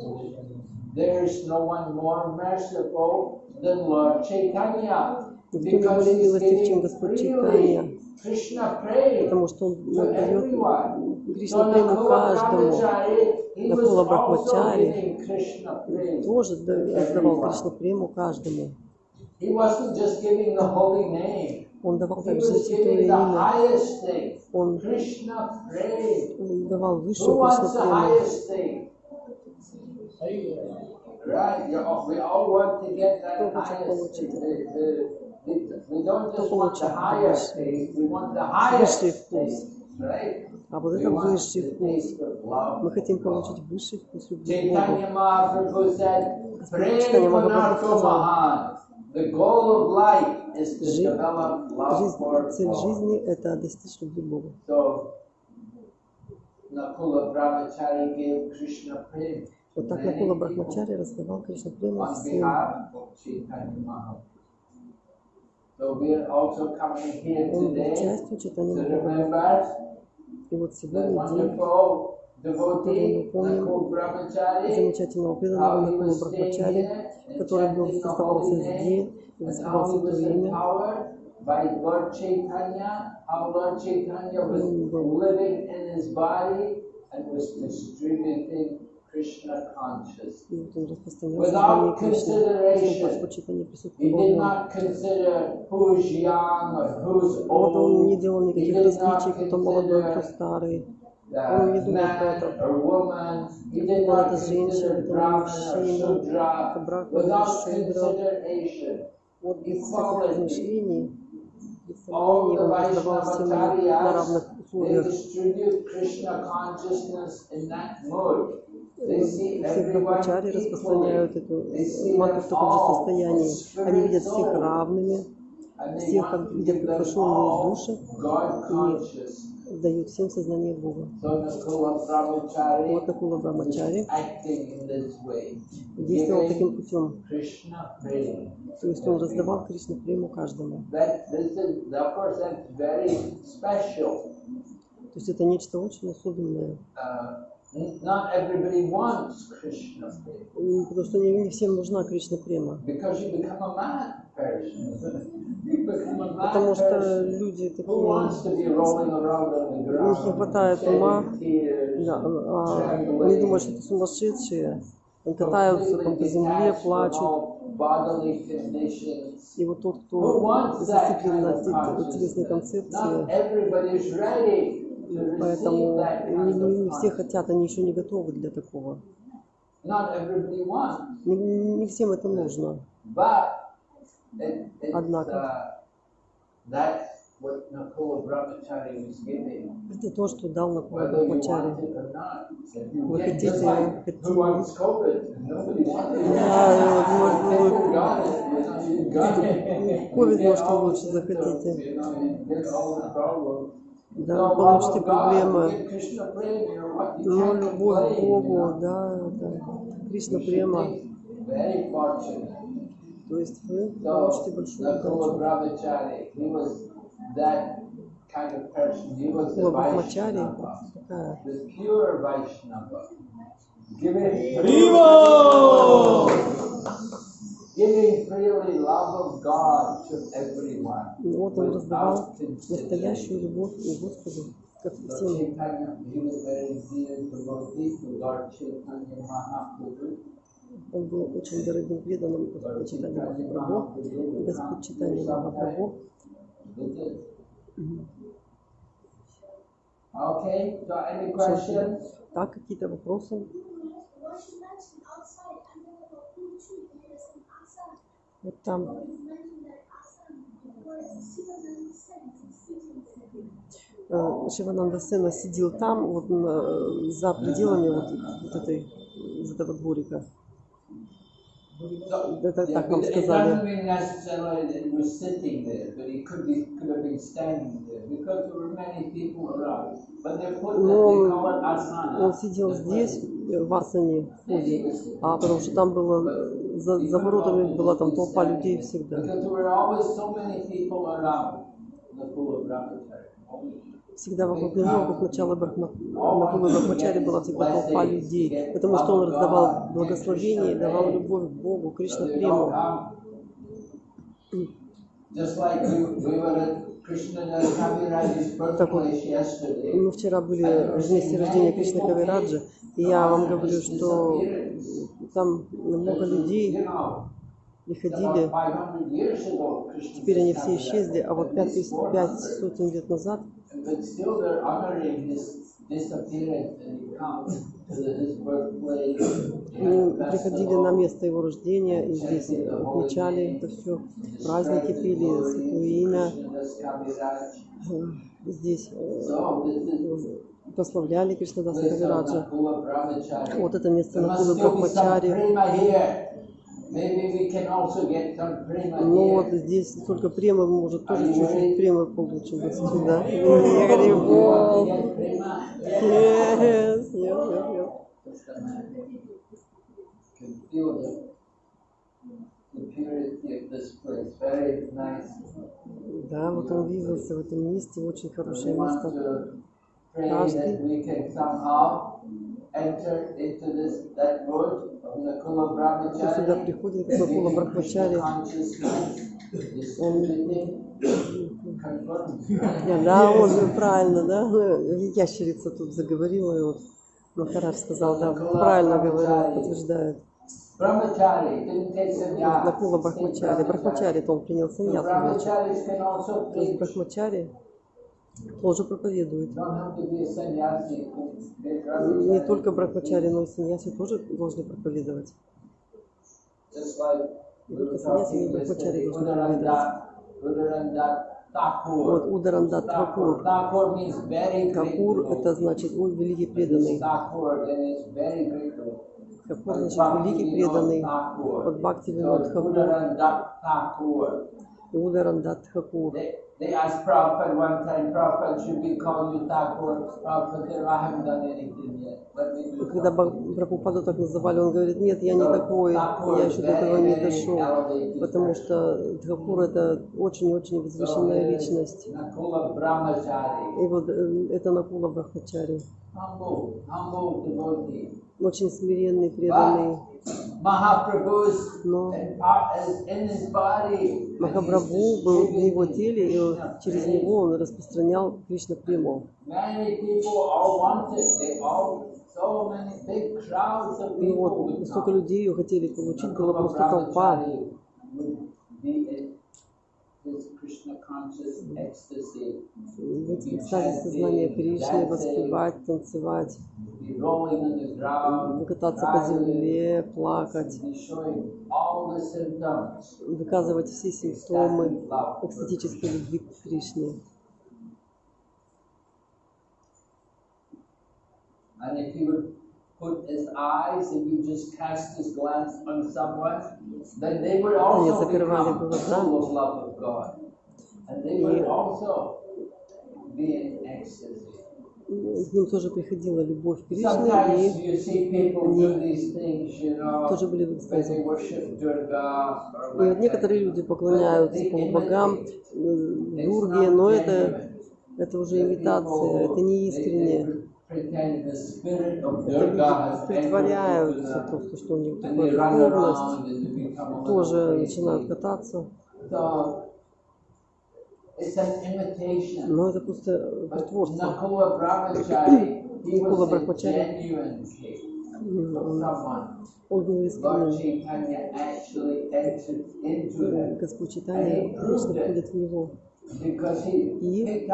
There is no one more merciful than Lord Chaitanya. Никто не Because более he's милостив, чем giving Господь freely Чайтанья, Krishna praise потому что Он to дает everyone. Кришна So прему Nakula каждому. Brahmachari, he was Накула also Брахмачари giving Krishna praise Тоже to да- раздавал everyone. Кришну прему каждому. He wasn't just giving the holy name. Он давал также святое имя. Он давал высшую краснопремию. Кто хочет получить Кто получит высший вкус? А вот это высший вкус. Мы хотим получить высший вкус любви к Богу. Господь Читание Магапрабху сказал, Жизнь, цель жизни – это достичь любви Бога. Вот так Накула Брахмачари раздавал Кришна Прему всем. Он был частью читания И вот сегодня день замечательного преданного а Никола Брахмачари, который был, оставался здесь, оставался в то время. Он был Without consideration, he did not consider who's young or who's old. He did not consider старый. the Он не думал про man это. or woman, he did Это not женщина, consider это Brahman or мужчина, это Shudra, брахман или without шудра. consideration. Вот без всяких Equality. размышлений, без All сомнений, the он раздавал всем на Vaishnavacharyas, равных they условиях. distribute Krishna consciousness in that mode. They see Все everyone брахмачари equally. распространяют эту They see мантру them в таком же all состоянии. as Они видят spirit всех souls. равными, And they всех want как to видят give как them совершенные all души God conscious. дают всем сознание Бога. Вот Накула Брамачари действовал таким путем. То есть он раздавал Кришну прему каждому. То есть это нечто очень особенное. Потому что не всем нужна Кришна према. Потому что люди такие, у них не хватает ума, да, а, они думают, что это сумасшедшие, они катаются там по земле, плачут. И вот тот, кто зацеплен на телесной концепции, Поэтому не, не все хотят, они еще не готовы для такого. Не, не всем это нужно. Однако, это то, что дал Накула Брахмачари. Вы хотите, хотите... Да, может, вы может, лучше захотите да, потому что проблема, ну, любовь к Богу, да, да, Кришна према. То есть вы получите большую удачу. Лабхамачари такая. Риво! И ну вот он раздавал настоящую любовь к Господу, как всем. Он был очень дорогим преданным Господь Читания Махапрабху. Господь Читания Махапрабху. Okay, so any questions? Так, какие-то вопросы? Вот там. Э, Шивананда Сена сидел там, вот на, за пределами вот, вот этой, из этого дворика. Это так нам сказали. Но он сидел здесь, в Асане в ходе, а потому что там было, за, за воротами была там толпа людей всегда. Всегда вокруг него, как начало начала Брахмакулы Брахмачари была всегда толпа людей, потому что он раздавал благословение, давал любовь к Богу, Кришна прему. Так вот, мы вчера были в месте рождения Кришны Кавираджи, я вам говорю, что там много людей приходили, теперь они все исчезли, а вот пять тысяч, пять сотен лет назад приходили на место его рождения, и здесь отмечали это все, праздники пели, святое имя, здесь э, прославляли Кришнадаса Кавираджа. Вот это место на Кулы Брахмачари. Ну вот здесь только према может тоже чуть-чуть према получим вот сюда. Да, вот он виделся в этом месте, очень хорошее место praying. Сюда приходим к Накула Брахмачари? Да, он правильно, да? Ну, ящерица тут заговорила, и вот Махараш сказал, да, правильно говорил, подтверждает. Накула Брахмачари. Брахмачари, то он принял саньяс. То есть Брахмачари тоже проповедует. Не только брахмачари, но и саньяси тоже должны проповедовать. Саньяси, но и брахмачари должны проповедовать. Вот Ударанда Такур. Такур это значит он великий преданный. Такур значит великий преданный. Вот Бхакти Винод Такур. Ударанда Такур. They, asked Prabhupada one time, Prabhupada, should we call you Thakur? Prabhupada said, I haven't done anything yet. Когда something." Ба- Прабхупаду так называли, он говорит, нет, я не такой, я еще до этого не дошел. Потому что Тхакур это очень-очень возвышенная личность. Nakula Brahmachari, И вот э, это Накула Брахмачари. Очень смиренный, преданный. Но Махапрабху был в его теле, и через него он распространял Кришна прему. И вот столько людей ее хотели получить, была просто толпа. Быть в экстазе сознания Кришны, воспевать, танцевать, кататься по земле, плакать, выказывать все симптомы экстатической любви к Кришне. And if he would put his eyes, if you just cast his glance on someone, then they would also закрывали become глаза. full of love of God. И с ним тоже приходила любовь к и они тоже были в экстазе. И вот некоторые люди поклоняются богам, Дурге, э, но это, это уже имитация, это не искренне Это притворяются просто, что у них такая духовность, тоже начинают кататься. Но это просто притворство. Накула Брахмачари он был искренним. Господь Читания лично входит в него. И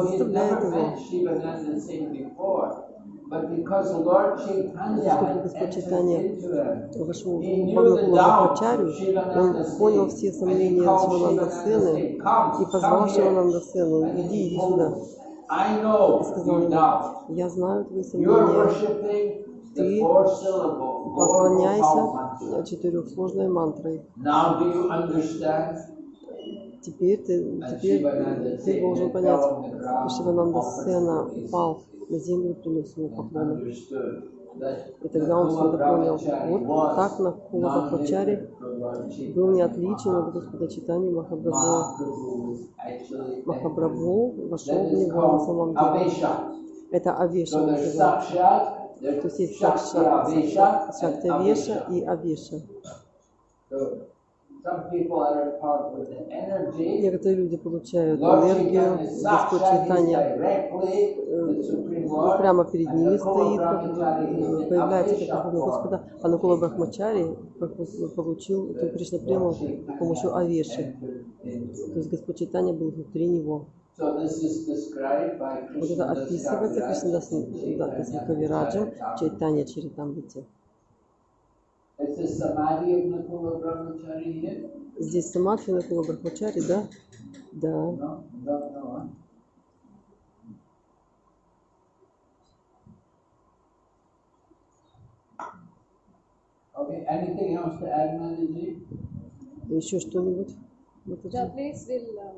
заставляет его. почитания вашего Бхагавана Ачарю, он понял все сомнения Шивананда Сына и позвал Шивананда Сына, иди, иди сюда. И сказал ему, я знаю твои сомнения, ты поклоняйся э, четырехсложной мантрой. Теперь ты, теперь ты должен понять, что Шивананда Сена пал на землю принес ему поклоны. И тогда он свято понял, вот так на Кулабхачаре был не отличен от Господа Читания Махабрабху. Махабрабху вошел в него на самом деле. Это Авеша называется. То есть есть Сакша, Шактавеша и Авеша. Некоторые люди получают энергию, Господь Читания прямо перед ними стоит, появляется Верховный Господа Анукула Брахмачари, получил Кришна прямо с помощью Авеши. То есть Господь Читания был внутри него. Вот это описывается Кришнадасом Кавираджем, Чайтанья Чаритамрите. Здесь самадхи Накула Брахмачари, да? Да. Okay, anything else to add, Maniji? The place will, uh,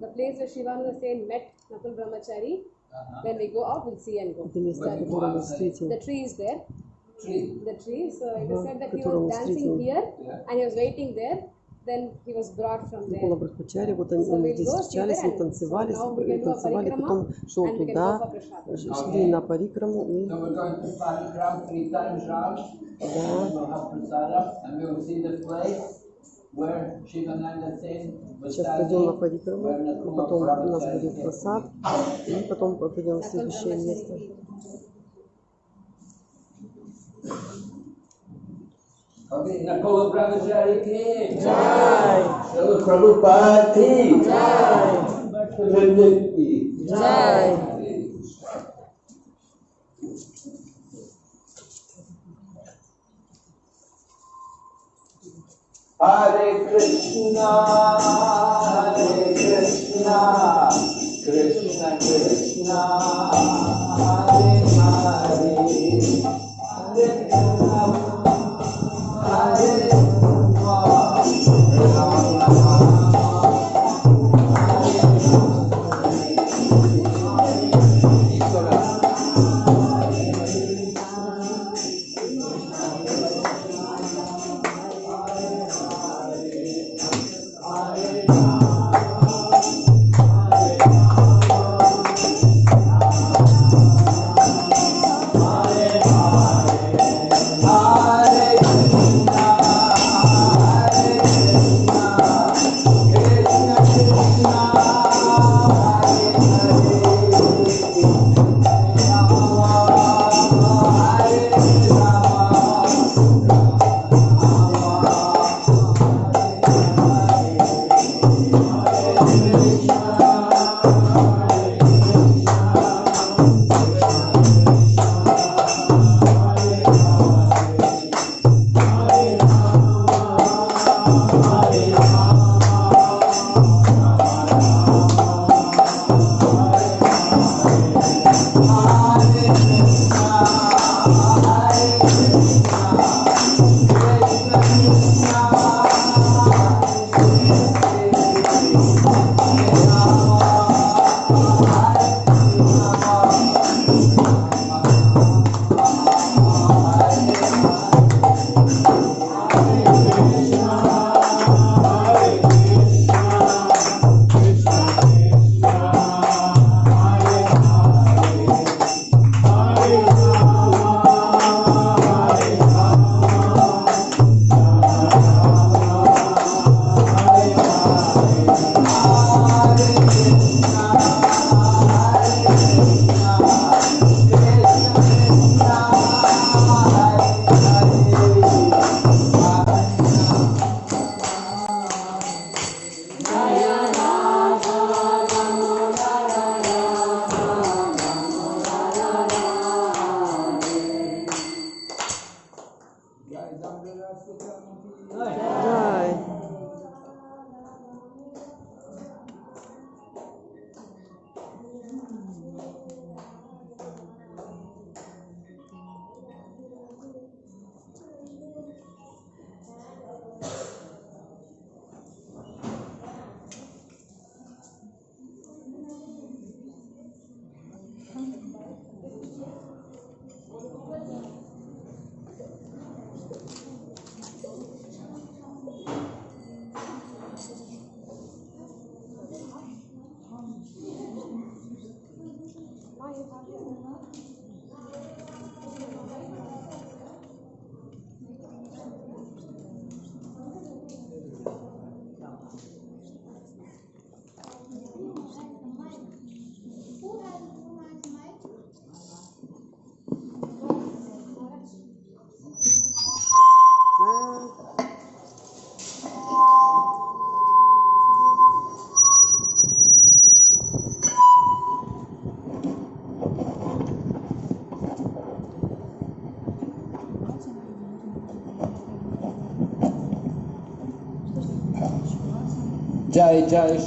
the place where Shivananda Sen met Nakul Brahmachari, uh-huh. when we go out, we'll see and go. The tree is there. Tree. The tree, so it is said that he was dancing here yeah. and he was waiting there. Гула Брахмачари, вот они, so здесь встречались, они танцевали, и танцевали, потом шел туда, шли на парикраму и... Да. Сейчас пойдем на парикраму, потом у нас будет фасад, и потом пойдем в следующее место. Nakula Brahmachari came. Jai. Srila Prabhupada came. Jai. Jai. Jai. Hare Krishna, Hare Krishna, Krishna Krishna, Hare Hare, Hare Rama, Bisa?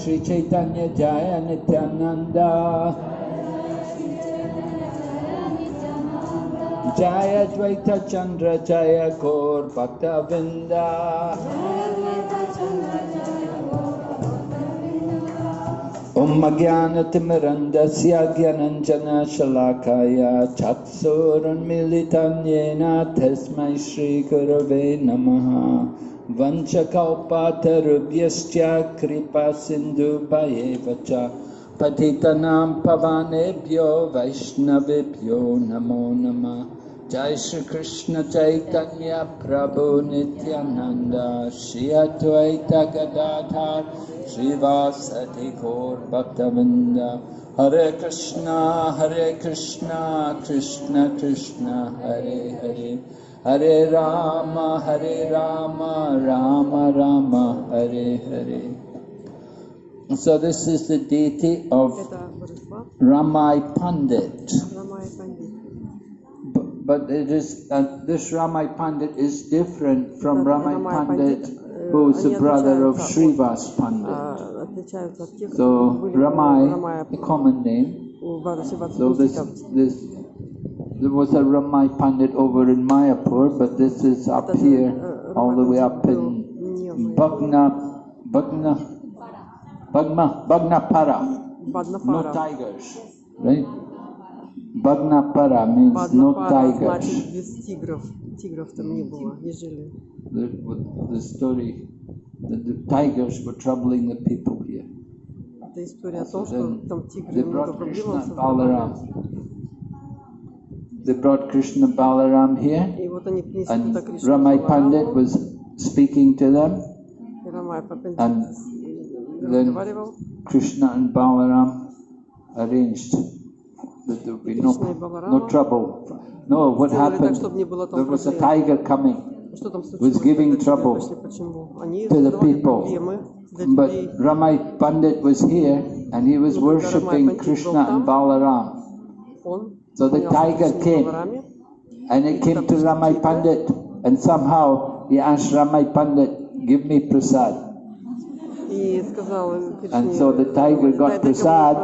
Jai Chaitanya Jaya Nityananda Jaya Dvaita Chandra Jaya Gaur Bhakta Vinda Om Jnanatimirandasya Gyananjana Shalakaya Chatsurunmilitanyena Tasmai Shri Gurave Namaha वंशकौपातरुभ्यश्च कृपासिन्धुभयेव च पतितनां पवानेभ्यो वैष्णवेभ्यो नमो नमः। जय श्री कृष्ण चैतन्य प्रभु नित्यानंद श्री अद्वैत गदाधर श्रीवासि घोर भक्तवृंद हरे कृष्ण हरे Krishna Krishna Krishna, Hare Hare. Hare Rama, Hare Rama, Rama Rama, Hare Hare. So this is the deity of Ramai Pandit. But, but it is uh, this Ramai Pandit is different from Ramai Pandit, who is the brother of Srivas Pandit. So Ramai, a common name. So this, this there was a Ramai Pandit over in Mayapur, but this is up here, all the way up in Bhagna, Bhagna, Bhagna, Bhagnapara. No Баднафара. tigers, right? Bagnapara means no Баднафара значит tigers. без тигров. Тигров там не было, не жили. The, with the story that the tigers were troubling the people here. Это история о том, So что then там тигры they много brought проблем Krishna and создавали. they brought Krishna Balaram here, and Ramai Pandit was speaking to them, and then Krishna and Balaram arranged that there would be no, no trouble. No, what happened? There was a tiger coming. Was giving trouble to the people. But Ramai Pandit was here and he was worshipping Krishna and Balaram. So the tiger came and it came to Ramai Pandit and somehow he asked Ramai Pandit, give me prasad. And so the tiger got prasad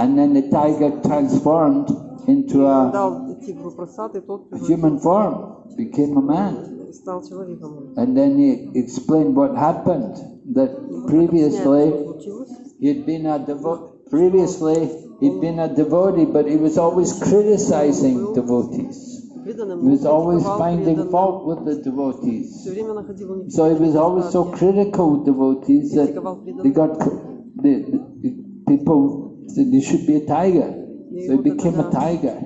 and then the tiger transformed into a human form, became a man. And then he explained what happened, that previously he had been a devotee, previously He'd been a devotee, but he was always criticizing devotees. He was always finding fault with the devotees. So he was always so critical of devotees that they got the, the people said, you should be a tiger. So he became a tiger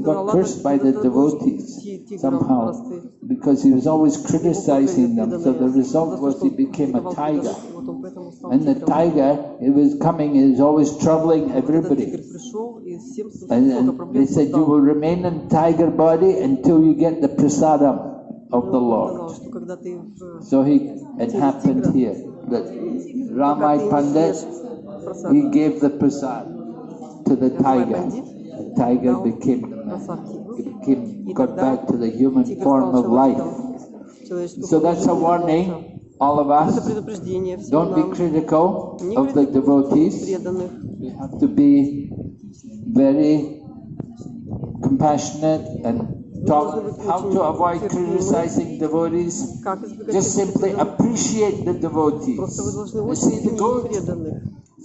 got cursed by the devotees somehow because he was always criticizing them. So the result was he became a tiger. And the tiger, it was coming, it was always troubling everybody. And, and they said, you will remain in tiger body until you get the prasadam of the Lord. So he, it happened here that Ramai Pandit, he gave the prasad to the tiger. The tiger became it got back to the human form of life. So that's a warning, all of us. Don't be critical of the devotees. You have to be very compassionate and talk how to avoid criticizing devotees. Just simply appreciate the devotees. You see the good,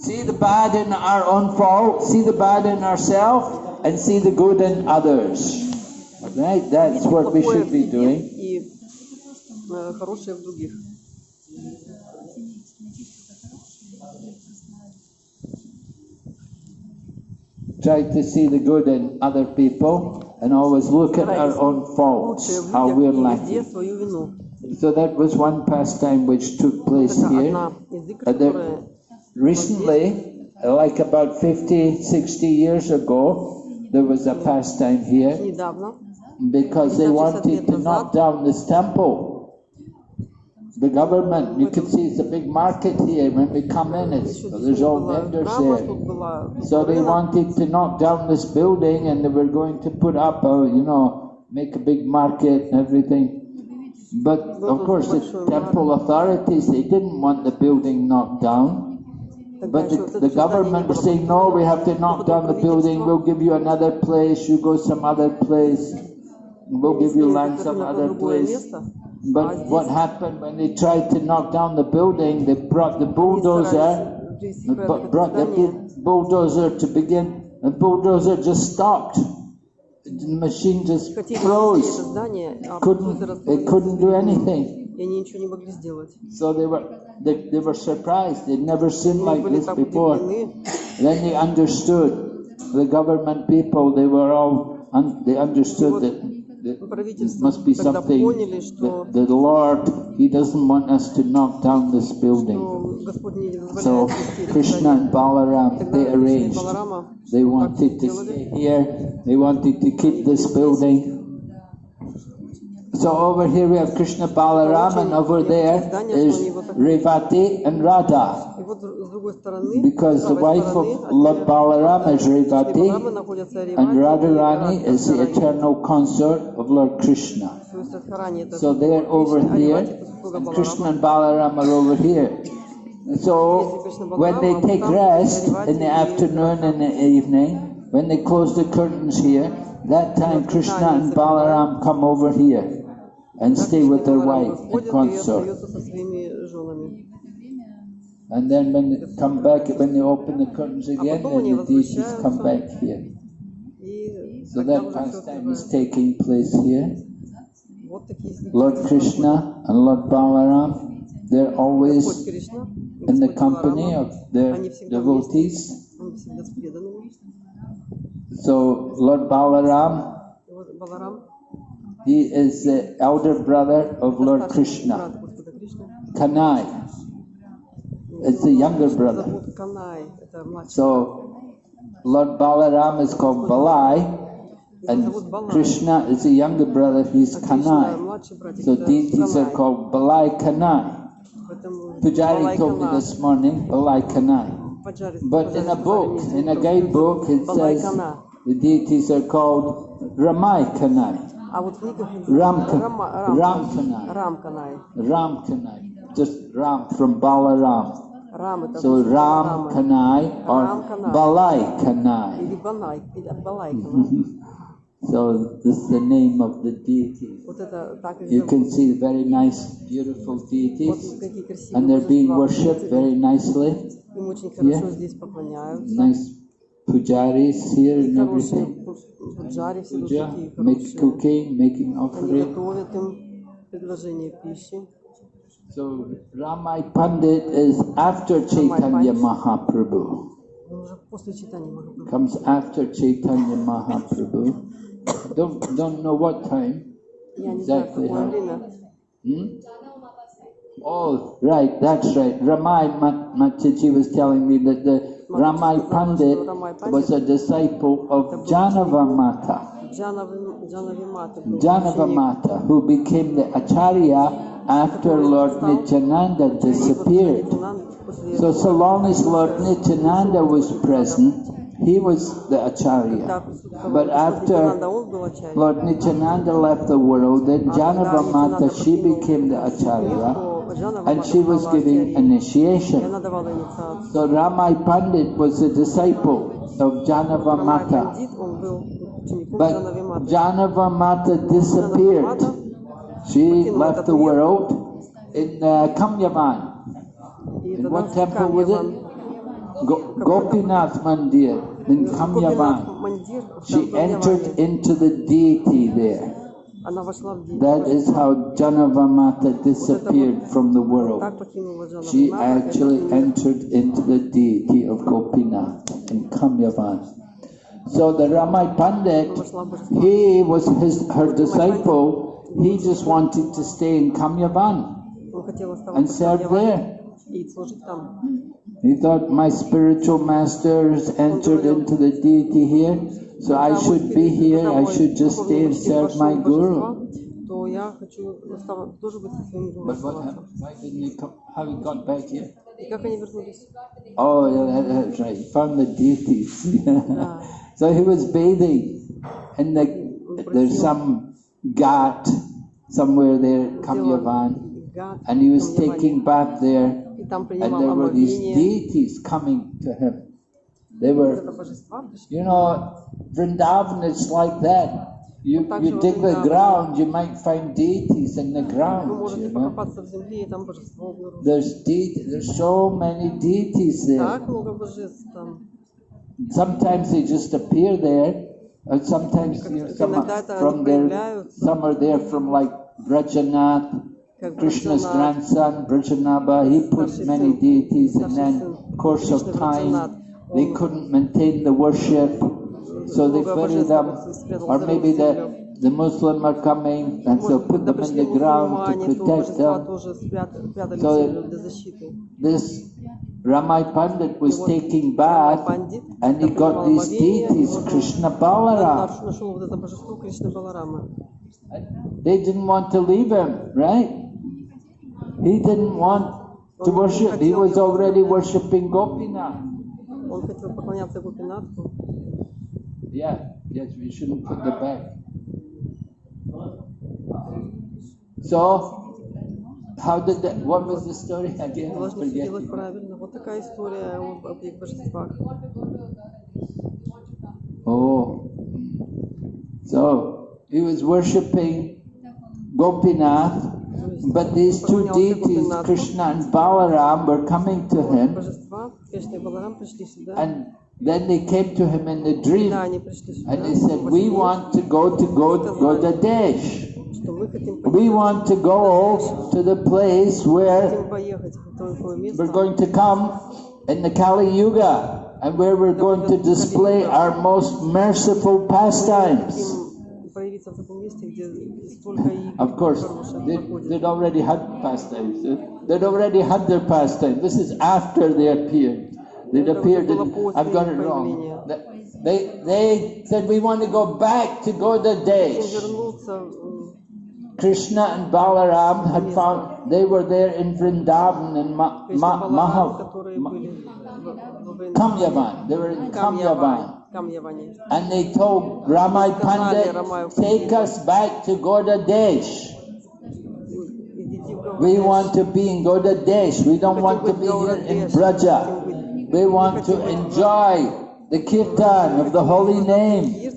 see the bad in our own fault, see the bad in ourselves and see the good in others. Right? That's what we should be doing. Try to see the good in other people and always look at our own faults, how we're lacking. So that was one pastime which took place here. Recently, like about 50, 60 years ago, there was a pastime here because they wanted to knock down this temple. The government, you can see it's a big market here. When we come in, it's, there's all vendors there. So they wanted to knock down this building and they were going to put up a, you know, make a big market and everything. But of course, the temple authorities, they didn't want the building knocked down. But the, the government was saying, no, we have to knock down the building, we'll give you another place, you go some other place, we'll give you land some other place. But what happened when they tried to knock down the building, they brought the bulldozer, brought the bulldozer to begin, the bulldozer just stopped. The machine just froze. It couldn't, it couldn't do anything. и они ничего не могли сделать. So they were, they, they were surprised, they'd never seen Они like были this так before. удивлены. Then they understood, the government people, they were all, un- they understood вот that, that this правительство must be тогда something, поняли, что, that the Lord, He doesn't want us to knock down this building. что Господь не So дозволяет снести это Krishna здание. and Balaram, Тогда they Кришна и arranged, Баларама they так wanted to сделали. stay here, they wanted to keep this building. So over here we have Krishna Balaram and over there is Revati and Radha. Because the wife of Lord Balaram is Revati and Radharani is the eternal consort of Lord Krishna. So they are over here. Krishna and Balaram are over here. So when they take rest in the afternoon and the evening, when they close the curtains here, that time Krishna and Balaram come over here and stay with their wife and consort. And then when they come back, when they open the curtains again, then the deities come back here. So that pastime is taking place here. Lord Krishna and Lord Balaram, they're always in the company of their devotees. So Lord Balaram he is the elder brother of Lord Krishna. Kanai is the younger brother. So Lord Balaram is called Balai. And Krishna is the younger brother, he's Kanai. So deities are called Balai Kanai. Pujari told me this morning, Balai Kanai. But in a book, in a guide book, it says the deities are called Ramai Kanai. I would Ramkanai. Ramkanai. Ramkanai. Just Ram from Balaram. Ram, so Ram Kanai or Ram Kanai. Balai Kanai. so this is the name of the deity. You can see very nice, beautiful deities, and they're being worshipped very nicely. Yeah? Nice Pujaris here in everything. Puja, make cooking, making offering. So Ramai Pandit is after Chaitanya Mahaprabhu. Comes after Chaitanya Mahaprabhu. Don't don't know what time exactly. How. Hmm? Oh, right, that's right. Ramai Mataji was telling me that the Ramai Pandit was a disciple of Jahnavamata. Jahnavamata, who became the Acharya after Lord Nityananda disappeared. So, so long as Lord Nityananda was present, he was the Acharya. But after Lord Nityananda left the world, then Jahnavamata, she became the Acharya and she was giving initiation. So Ramai Pandit was a disciple of Jahnava Mata. But Jahnava Mata disappeared. She left the world in uh, Kamyavan. In what temple was it? Go Gopinath Mandir in Kamyavan. She entered into the deity there. That is how Jahnavamata disappeared from the world. She actually entered into the deity of Gopina in Kamyavan. So the Ramai Pandit, he was his, her disciple. He just wanted to stay in Kamyavan and serve there. He thought, my spiritual master has entered into the deity here. so I Когда мой should be спирит- here. когда I мой should just духовный stay and учитель serve вошел my в guru. божество, то я хочу остава- тоже быть со своим гуру But what оставаться. happened? Why didn't he come? How he got back here? И как они вернулись? Oh, yeah, that, that's right. He found the deities. so he was bathing, and the, there's some ghat somewhere there, Kamyavan, Гад, and he was Камьяване. taking bath there И там and принимал there were these омовение. deities coming to him. They were, you know, Vrindavan is like that. You, you dig the ground, you might find deities in the ground. You know? There's de- there's so many deities there. Sometimes they just appear there, and sometimes you know, some from there, some are there from like Brajanath, Krishna's grandson, Brajanaba. He put many deities, and then course of time. They couldn't maintain the worship, so they bury them. Or maybe the, the Muslims are coming, and so put them in the ground to protect them. So this Ramai Pandit was taking bath and he got these deities, Krishna Balaram. They didn't want to leave him, right? He didn't want to worship, he was already worshipping Gopinath. Он хотел поклоняться Гопинатху. Yeah, yes, we shouldn't put the back. So, how did that, what was the story again? I Должны все forget. делать правильно. Вот такая история об, об их божествах. Oh, so he was worshipping Gopinath, but these two deities, Krishna and Balaram, were coming to him and then they came to him in a dream and they said, we want to go to Gaudadesh. We want to go to the place where we're going to come in the Kali Yuga and where we're going to display our most merciful pastimes лица где столько Of course, they, they'd already had pastimes. They'd already had their pastime. This is after they appeared. They'd appeared. In, I've got it wrong. They they said we want to go back to Gaudadesh. Krishna and Balaram had found they were there in Vrindavan and Ma, Ma, Mahav, Ma, Kamyavan. They were in Kamyavan. And they told Ramai Pandit, take us back to Gaudadesh. We want to be in Gaudadesh. We don't want to be here in Braja. We want to enjoy the kirtan of the holy name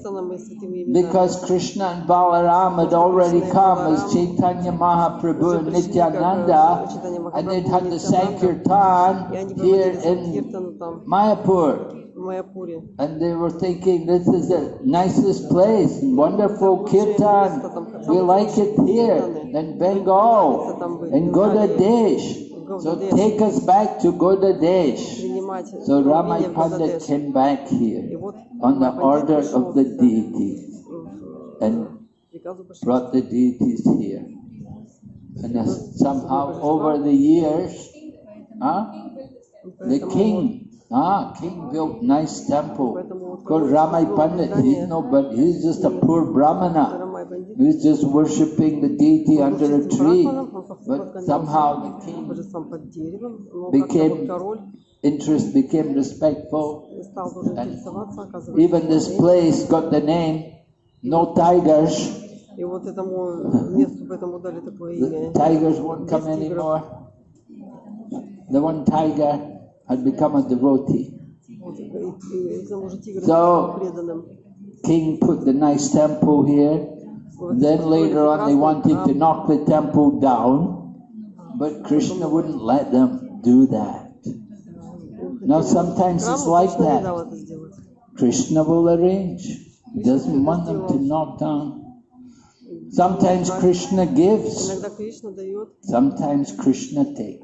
because Krishna and Balaram had already come as Chaitanya Mahaprabhu and Nityananda and they had the Sankirtan here in Mayapur. And they were thinking, this is the nicest place, wonderful kirtan, we like it here, in Bengal, in Gaudadesh. So take us back to Gaudadesh. So Ramai Pandit came back here on the order of the deity and brought the deities here. And somehow over the years, huh, the king ah, king built nice temple. Поэтому Of course, Ramai Pandit, he's no, but he's just a poor brahmana. Рамай Пандит He's just worshipping the deity under a служит tree. брахманам, он But поклонялся somehow the king божествам под деревом, но became- как-то вот король interest became respectful. стал тоже And интересоваться, оказывается. Even this place got the name No Tigers. И вот этому месту поэтому дали такое The имя. tigers won't come Без тигров. anymore. The one tiger had become a devotee. So king put the nice temple here. Then later on they wanted to knock the temple down, but Krishna wouldn't let them do that. Now sometimes it's like that. Krishna will arrange. He doesn't want them to knock down. Sometimes Krishna gives. Sometimes Krishna takes.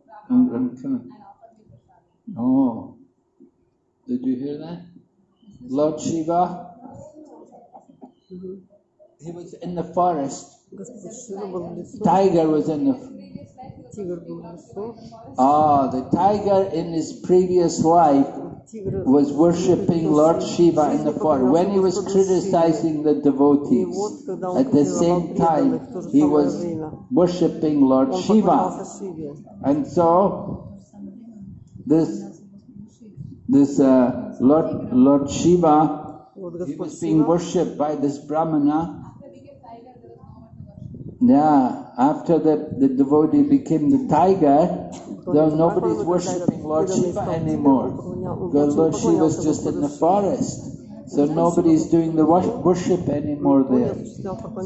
Oh, did you hear that? Lord Shiva, mm-hmm. he was in the forest. Tiger was in the Ah, the tiger in his previous life was worshipping Lord Shiva in the forest. When he was criticizing the devotees, at the same time he was worshipping Lord Shiva. And so this this uh, Lord Lord Shiva he was being worshipped by this Brahmana. Yeah. After the, the devotee became the tiger, though nobody's worshipping Lord Shiva anymore, because Lord Shiva's just in the forest. So nobody's doing the worship anymore there.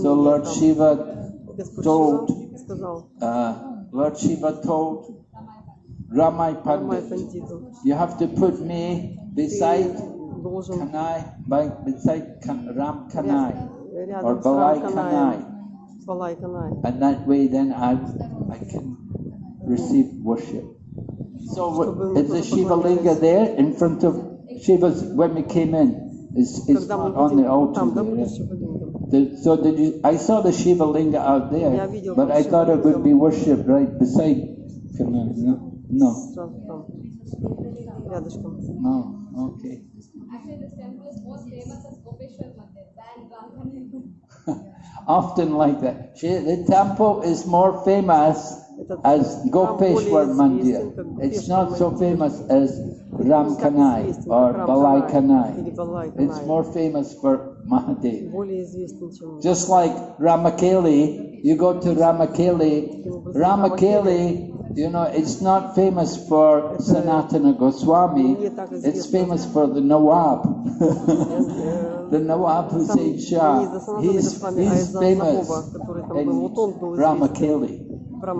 So Lord Shiva told, uh, Lord Shiva told Ramai Pandit, you have to put me beside Kanai, beside Ram Kanai, or Balai Kanai. And that way then I, I can receive worship. So is the Shiva Linga there in front of Shiva's when we came in? It's, it's on the altar there. The, so did you, I saw the Shiva Linga out there, but I thought it would be worshipped right beside No. No. No. Okay. Actually, the temple is most famous as Gopeshwar Mandir often like that. the temple is more famous as Gopeshwar Mandir. It's not so famous as Ram Kanai or Balai Kanai. It's more famous for Mahadev. Just like Ramakeli, you go to Ramakeli. Ramakeli you know, it's not famous for Sanatana Goswami, it's famous for the Nawab. the Nawab Hussein Shah, he's, he's famous in Ramakeli.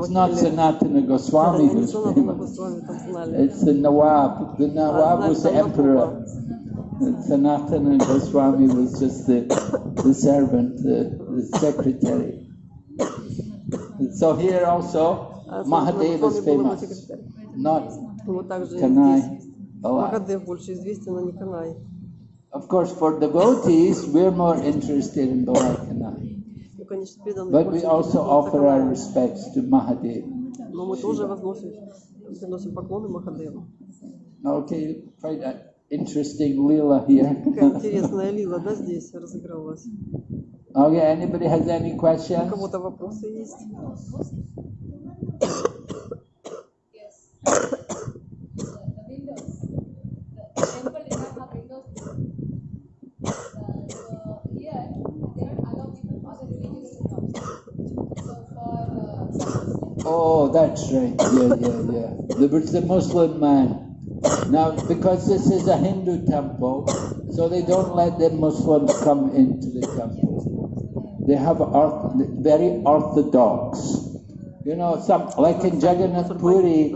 It's not Sanatana Goswami who's famous. It's the Nawab. The Nawab was the emperor. Sanatana Goswami was just the, the servant, the, the secretary. So here also, А Mahadev Санатана is Госвами был его famous, секретарь. not Вот также и Kanai. здесь. Balai. Махадев больше известен, а не Канай. Of course, for devotees, we're more interested in Balai Kanai. Ну, конечно, преданные But больше we also интересуются offer our Канаем. respects to Mahadev. Но мы тоже возносим, приносим поклоны Махадеву. Okay, quite an interesting lila here. Какая интересная лила, да, здесь разыгралась. Okay, anybody has any У questions? кого-то вопросы есть? Yes. the windows. The temple did not have windows. Uh, so here, they don't allow people from other religions to come. So for uh, some Oh, that's right. Yeah, yeah, yeah. There was the Muslim man. Now, because this is a Hindu temple, so they don't let the Muslims come into the temple. They have orth- very orthodox. You know, some like in Jagannath Puri,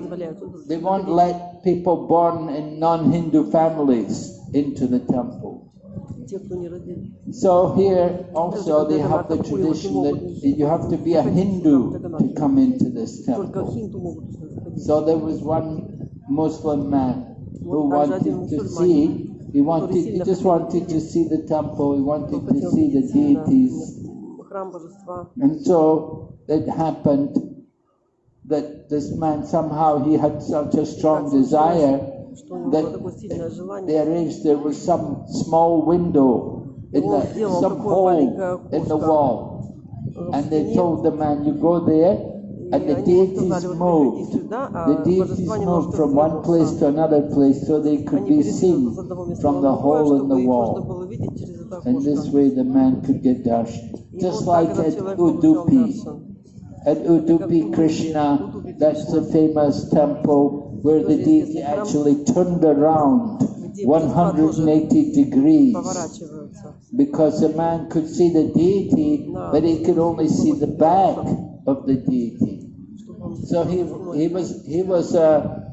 they won't let people born in non-Hindu families into the temple. So here also they have the tradition that you have to be a Hindu to come into this temple. So there was one Muslim man who wanted to see, he wanted, he just wanted to see the temple, he wanted to see the deities. And so it happened that this man somehow he had such a strong desire that there is there was some small window in the some hole in the wall, and they told the man, "You go there." And the deities moved. The deities moved from one place to another place so they could be seen from the hole in the wall. And this way the man could get darshan. Just like at Udupi, at Udupi Krishna, that's the famous temple where the deity actually turned around 180 degrees because the man could see the deity, but he could only see the back of the deity. So he, he was he was a,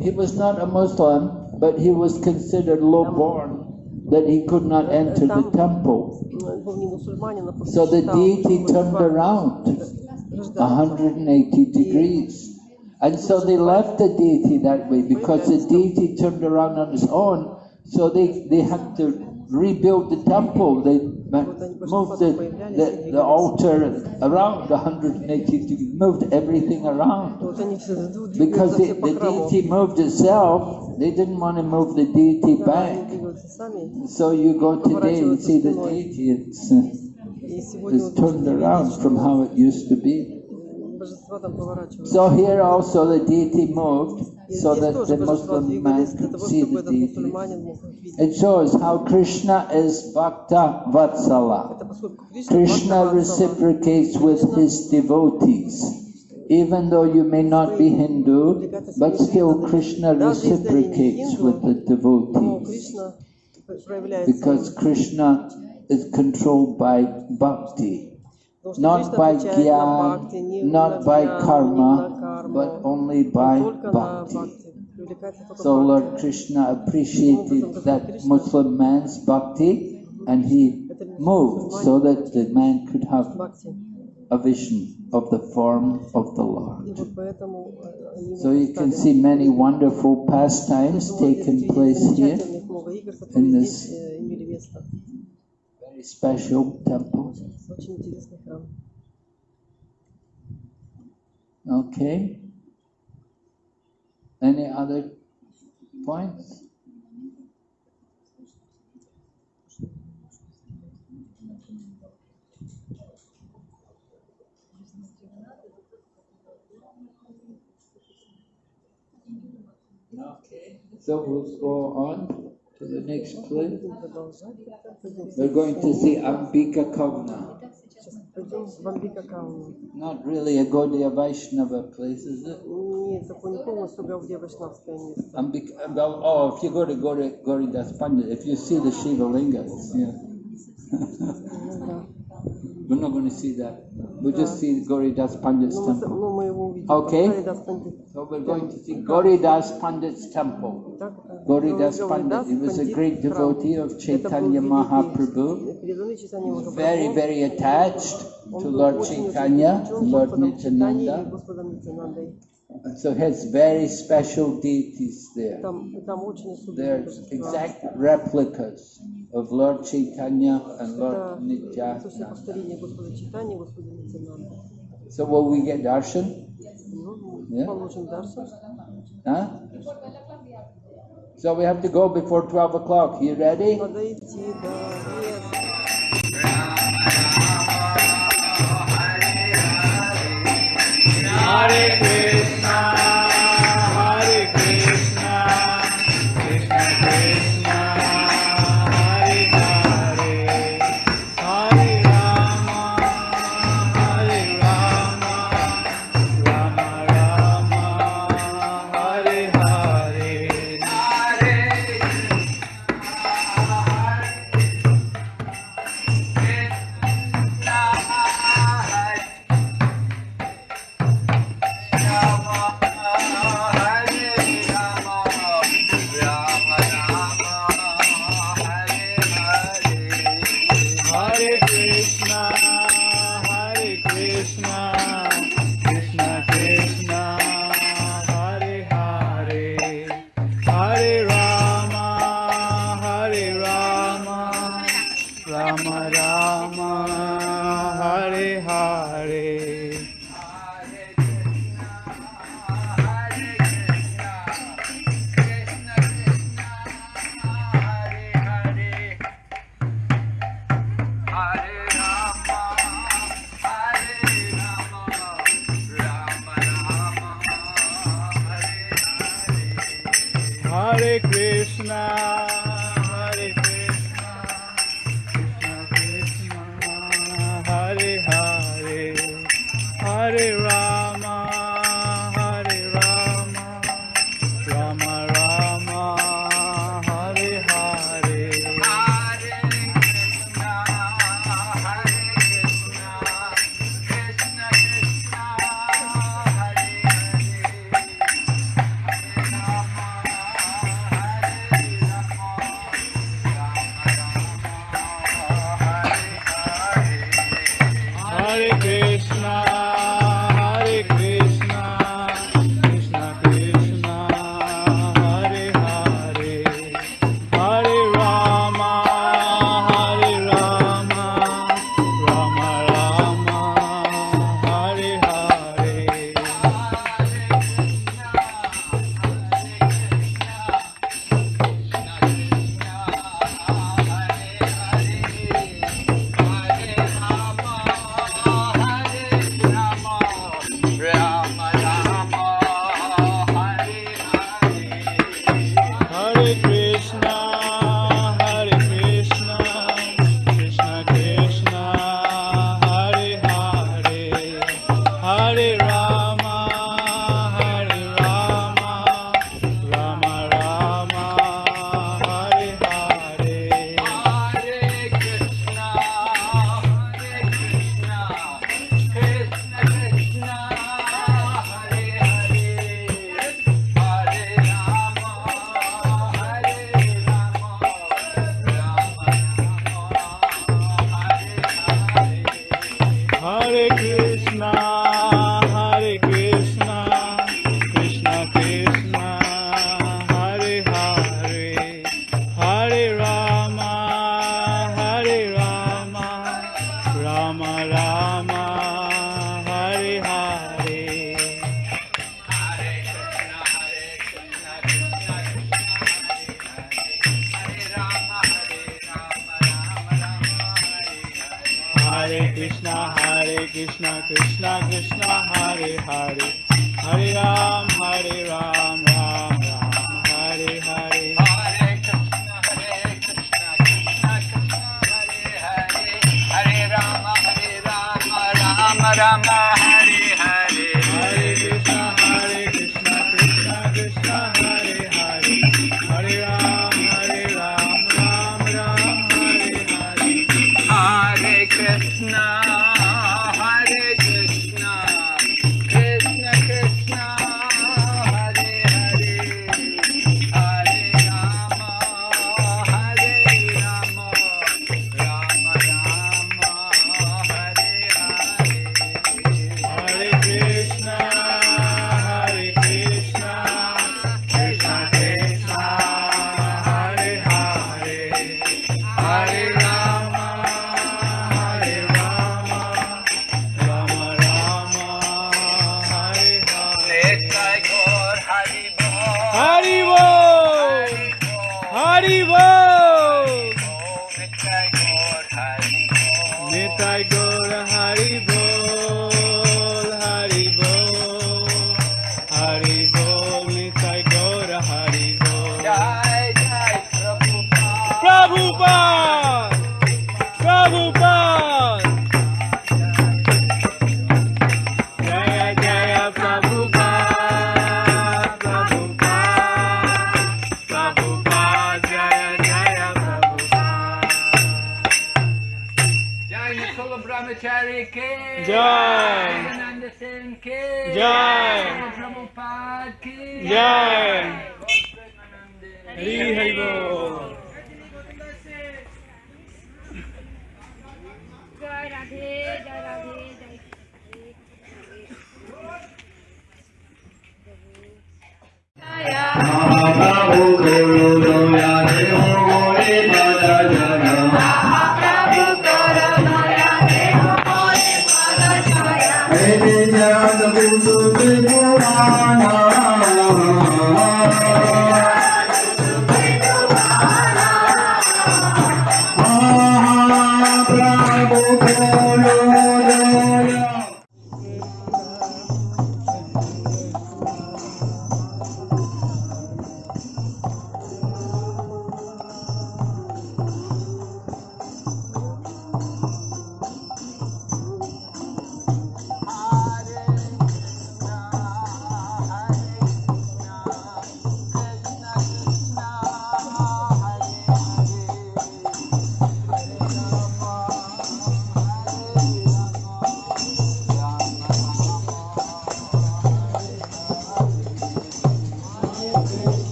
he was not a Muslim, but he was considered lowborn that he could not enter the temple. So the deity turned around 180 degrees. And so they left the deity that way because the deity turned around on its own. So they, they had to rebuild the temple. They moved the, the, the altar around 180 degrees, moved everything around. Because the, the deity moved itself, they didn't want to move the deity back. So you go today and see the deity. It's, uh, is turned around from how it used to be. So here also the deity moved so that the Muslim man could see the deity. It shows how Krishna is Bhakta Vatsala. Krishna reciprocates with his devotees. Even though you may not be Hindu, but still Krishna reciprocates with the devotees. Because Krishna is controlled by bhakti, not by gyan, not by karma, but only by bhakti. So Lord Krishna appreciated that Muslim man's bhakti and he moved so that the man could have a vision of the form of the Lord. So you can see many wonderful pastimes taking place here in this very special temple. Okay. Any other points? Okay. So we'll go on to the next clip. We're going to see Ambika Kalna. Not really a Gaudiya Vaishnava place, is it? Ambika, well, oh, if you go to Gauri, Gauridas Pandit, if you see the Shiva Lingas, yeah. We're not going to see that. We just see Gauridas Pandit's temple. Okay? So we're going to see Gauridas Pandit's temple. Gauridas Pandit, he was a great devotee of Chaitanya Mahaprabhu. Very, very attached to Lord Chaitanya, Lord Nityananda. So has very special deities there. They're exact replicas of Lord Chaitanya and Lord Nityananda. So will we get darshan? Yeah? So we have to go before 12 o'clock. You ready? Hare Krishna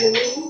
Bole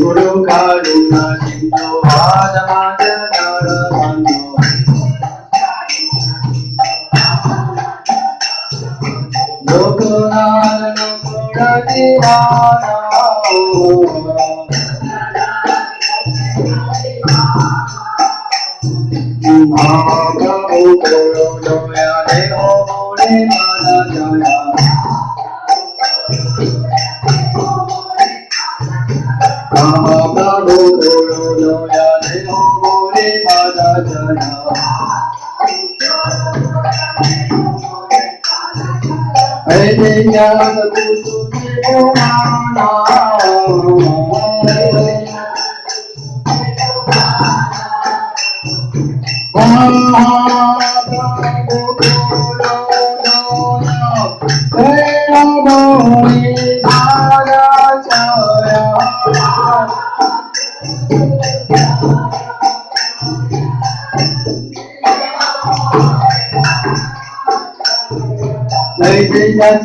Guru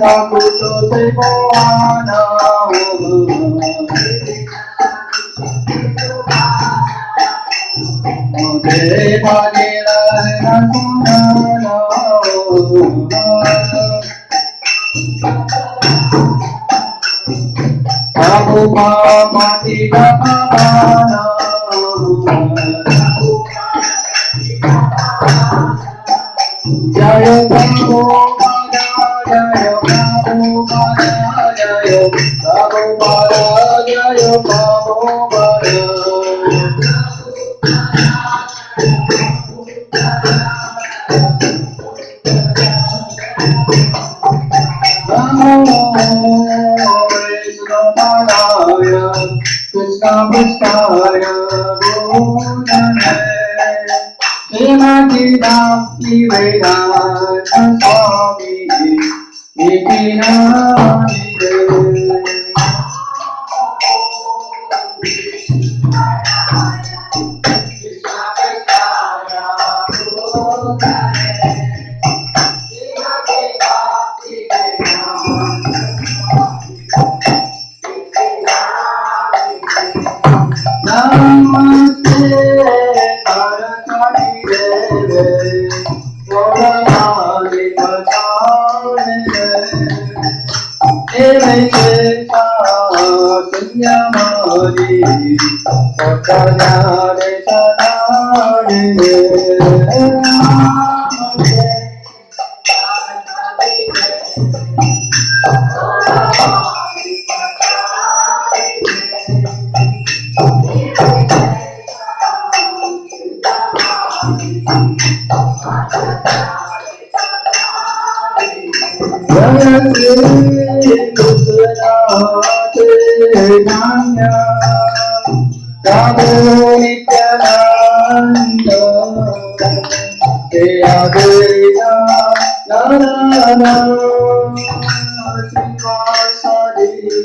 estado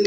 Hey,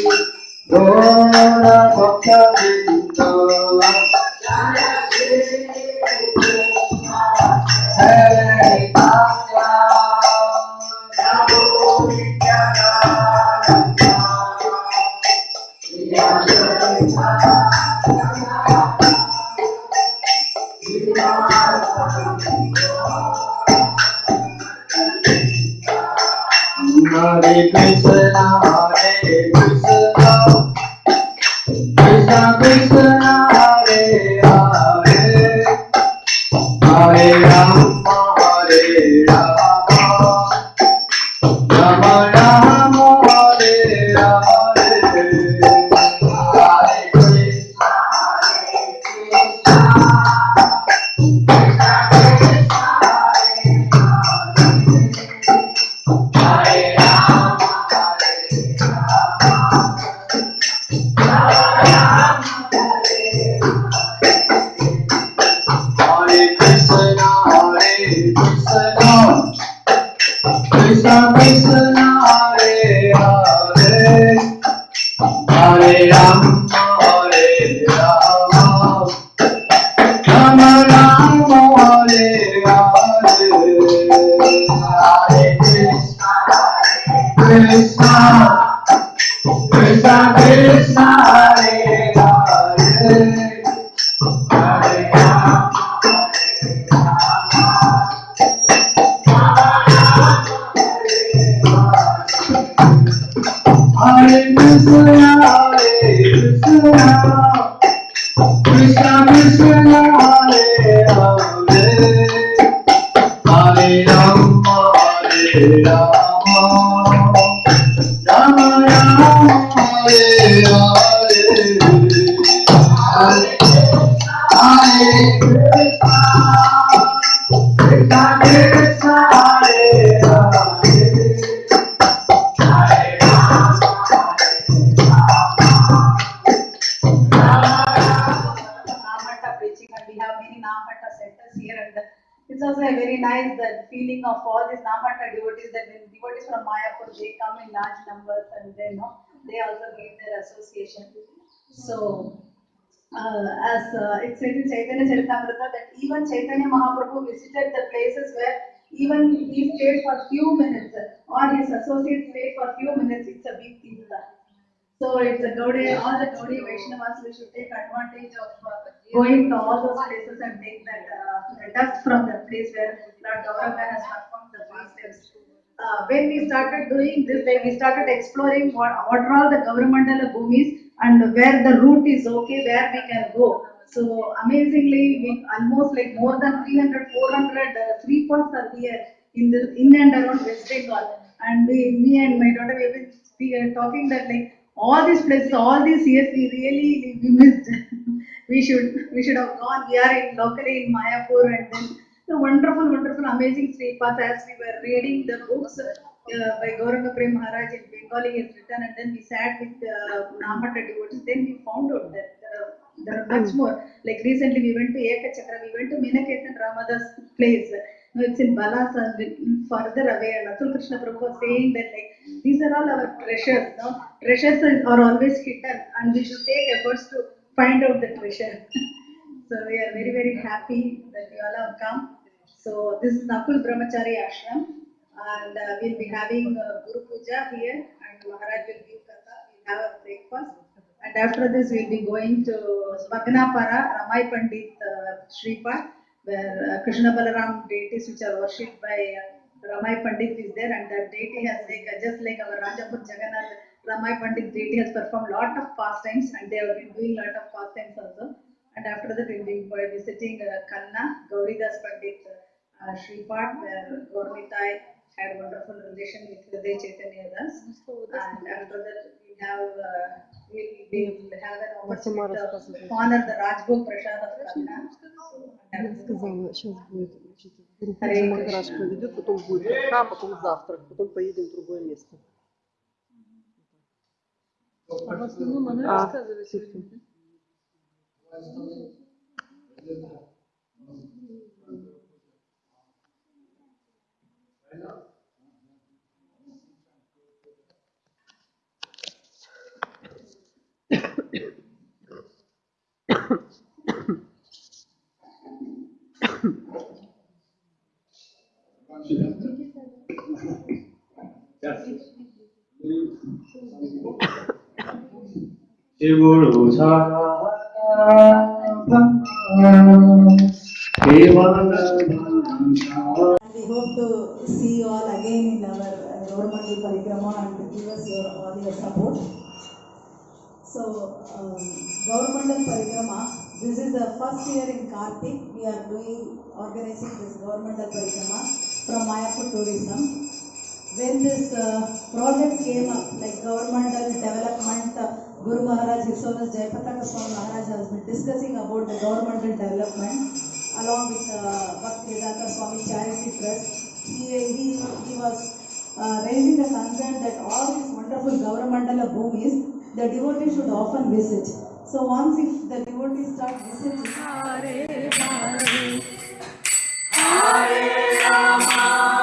from they come in large numbers and then no, they also give their association. So uh, as uh, it said in Chaitanya Charitamrita that even Chaitanya Mahaprabhu visited the places where even he stayed for few minutes or his associates stayed for few minutes, it's a big thing. So it's a Gaudiya, all the Gaudiya Vaishnavas, we should take advantage of uh, going to all those places and take that uh, dust from the place where Lord Gauranga has performed the fast steps. Uh, when we started doing this, like we started exploring what, what are all the Gaura Mandal bhumis and where the route is okay, where we can go. So amazingly, we almost like more than 300, 400 uh, three points are here in the in and around West Bengal. And we, me and my daughter, we are talking that like all these places, all these years, we really we missed. we should we should have gone. We are in locally in Mayapur and then the wonderful, wonderful, amazing Sri Path as we were reading the books uh, by Gauranga Prem Maharaj in Bengali he has written and then we sat with uh, Nama Hatta devotees. Then we found out that uh, there are much more. Like recently we went to Ekachakra, we went to Minaketan Ramadas place. No, it's in Balasa, further away. And Atul Krishna Prabhu was saying that like these are all our treasures. No? Treasures are are always hidden and we should take efforts to find out the treasure. so we are very very happy that you all have come. So this is Nakul Brahmachari Ashram and uh, we'll be having uh, Guru Puja here and Maharaj will give Katha. We'll have a breakfast. And after this, we'll be going to Smagnapara, Ramai Pandit uh, Shripad, where uh, Krishna Balaram deities which are worshipped by uh, Ramai Pandit is there, and that deity has like uh, just like our Rajapur Jagannath, Ramai Pandit deity has performed lot of pastimes, and they have been doing lot of pastimes also. And after that, we'll be visiting uh, Kanna, Gauridas Pandit uh, Shripad, where Gaurnitai had wonderful relation with Hriday Chaitanya Das. And after that, we have, uh, we we will have an opportunity to honor the Rajbhog Prasad of Kanna. Я сказала, сейчас будет значит, Кришна. проведет, потом будет катха, потом завтрак, потом поедем в другое место. А в основном она 집을 우사하 We hope to see you all again in our uh, governmental parikrama and to give us your, all your support. So, um, governmental parikrama, this is the first year in Kartik. We are doing, organizing this governmental parikrama from Mayapur Tourism. When this uh, project came up, like governmental development, Guru Maharaj, His Holiness Jayapataka Swami Maharaj has been discussing about the governmental development along with uh, Bhakti Vedanta Swami Charity Trust. He, he, he was uh, raising the concern that all these wonderful governmental bhumis, the devotees should often visit. So once if the devotees start visiting, उदरायात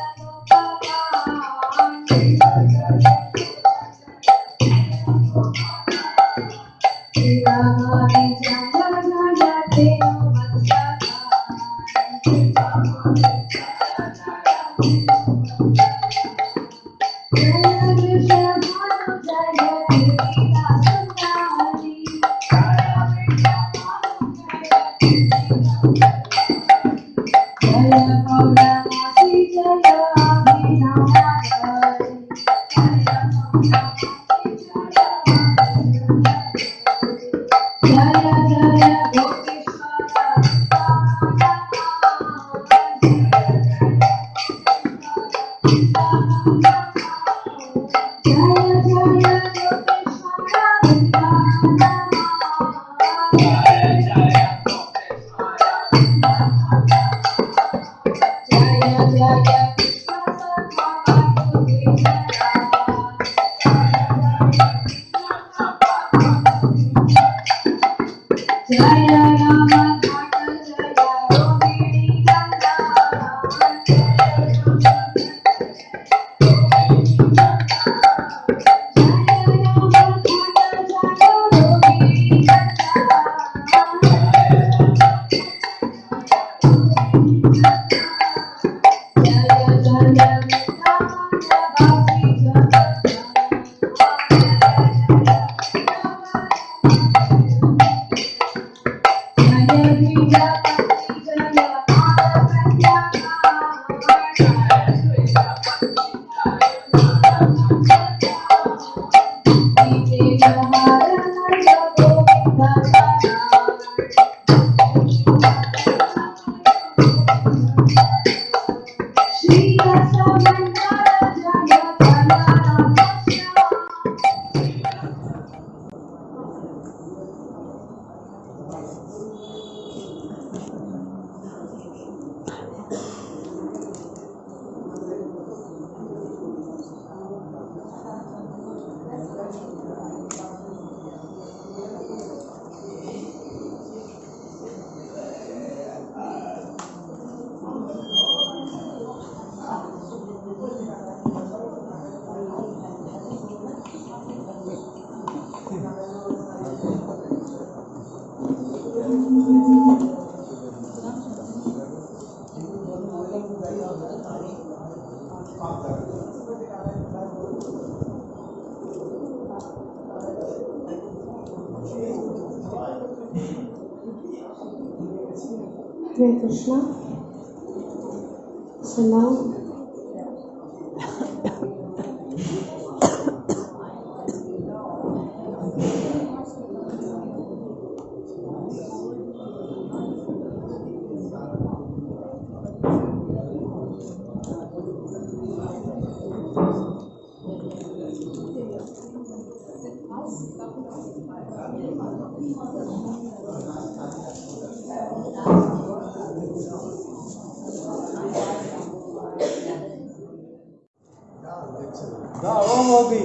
দাও ও বৌদি।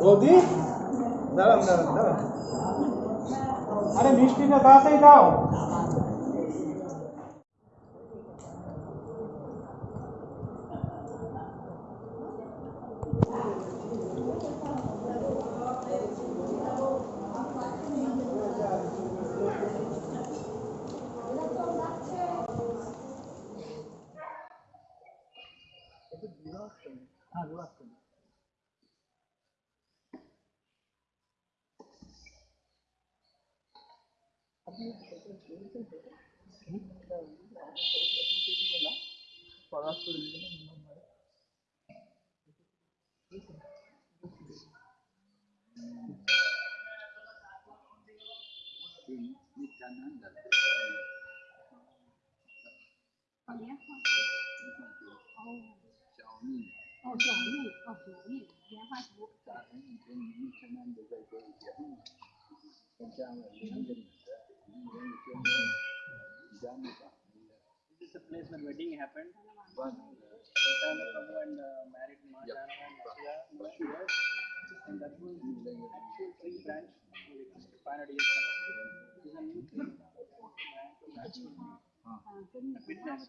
বৌদি? দাঁড়ান দাঁড়ান দাঁড়ান। আরে মিষ্টিটা তাড়াতাড়ি দাও। This is the place where wedding happened. One. Prabhu and married Mahajana and Asura. And that was actual tree branch for the last 500 years. This is a new tree branch of witness.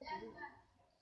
Thank you.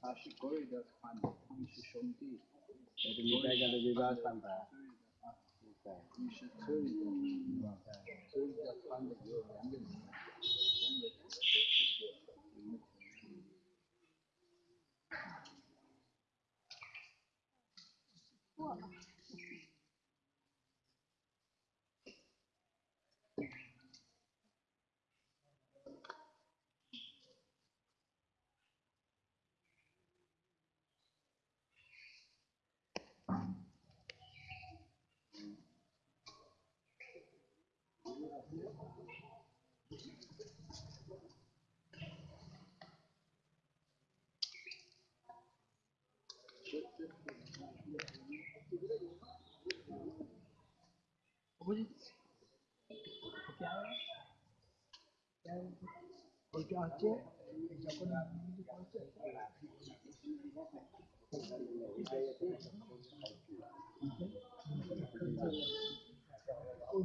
他是国人的团的，你是兄弟。我的名单上的这张三百。你是车里的，车里的穿的有两个，两个都是车的，过了。Vous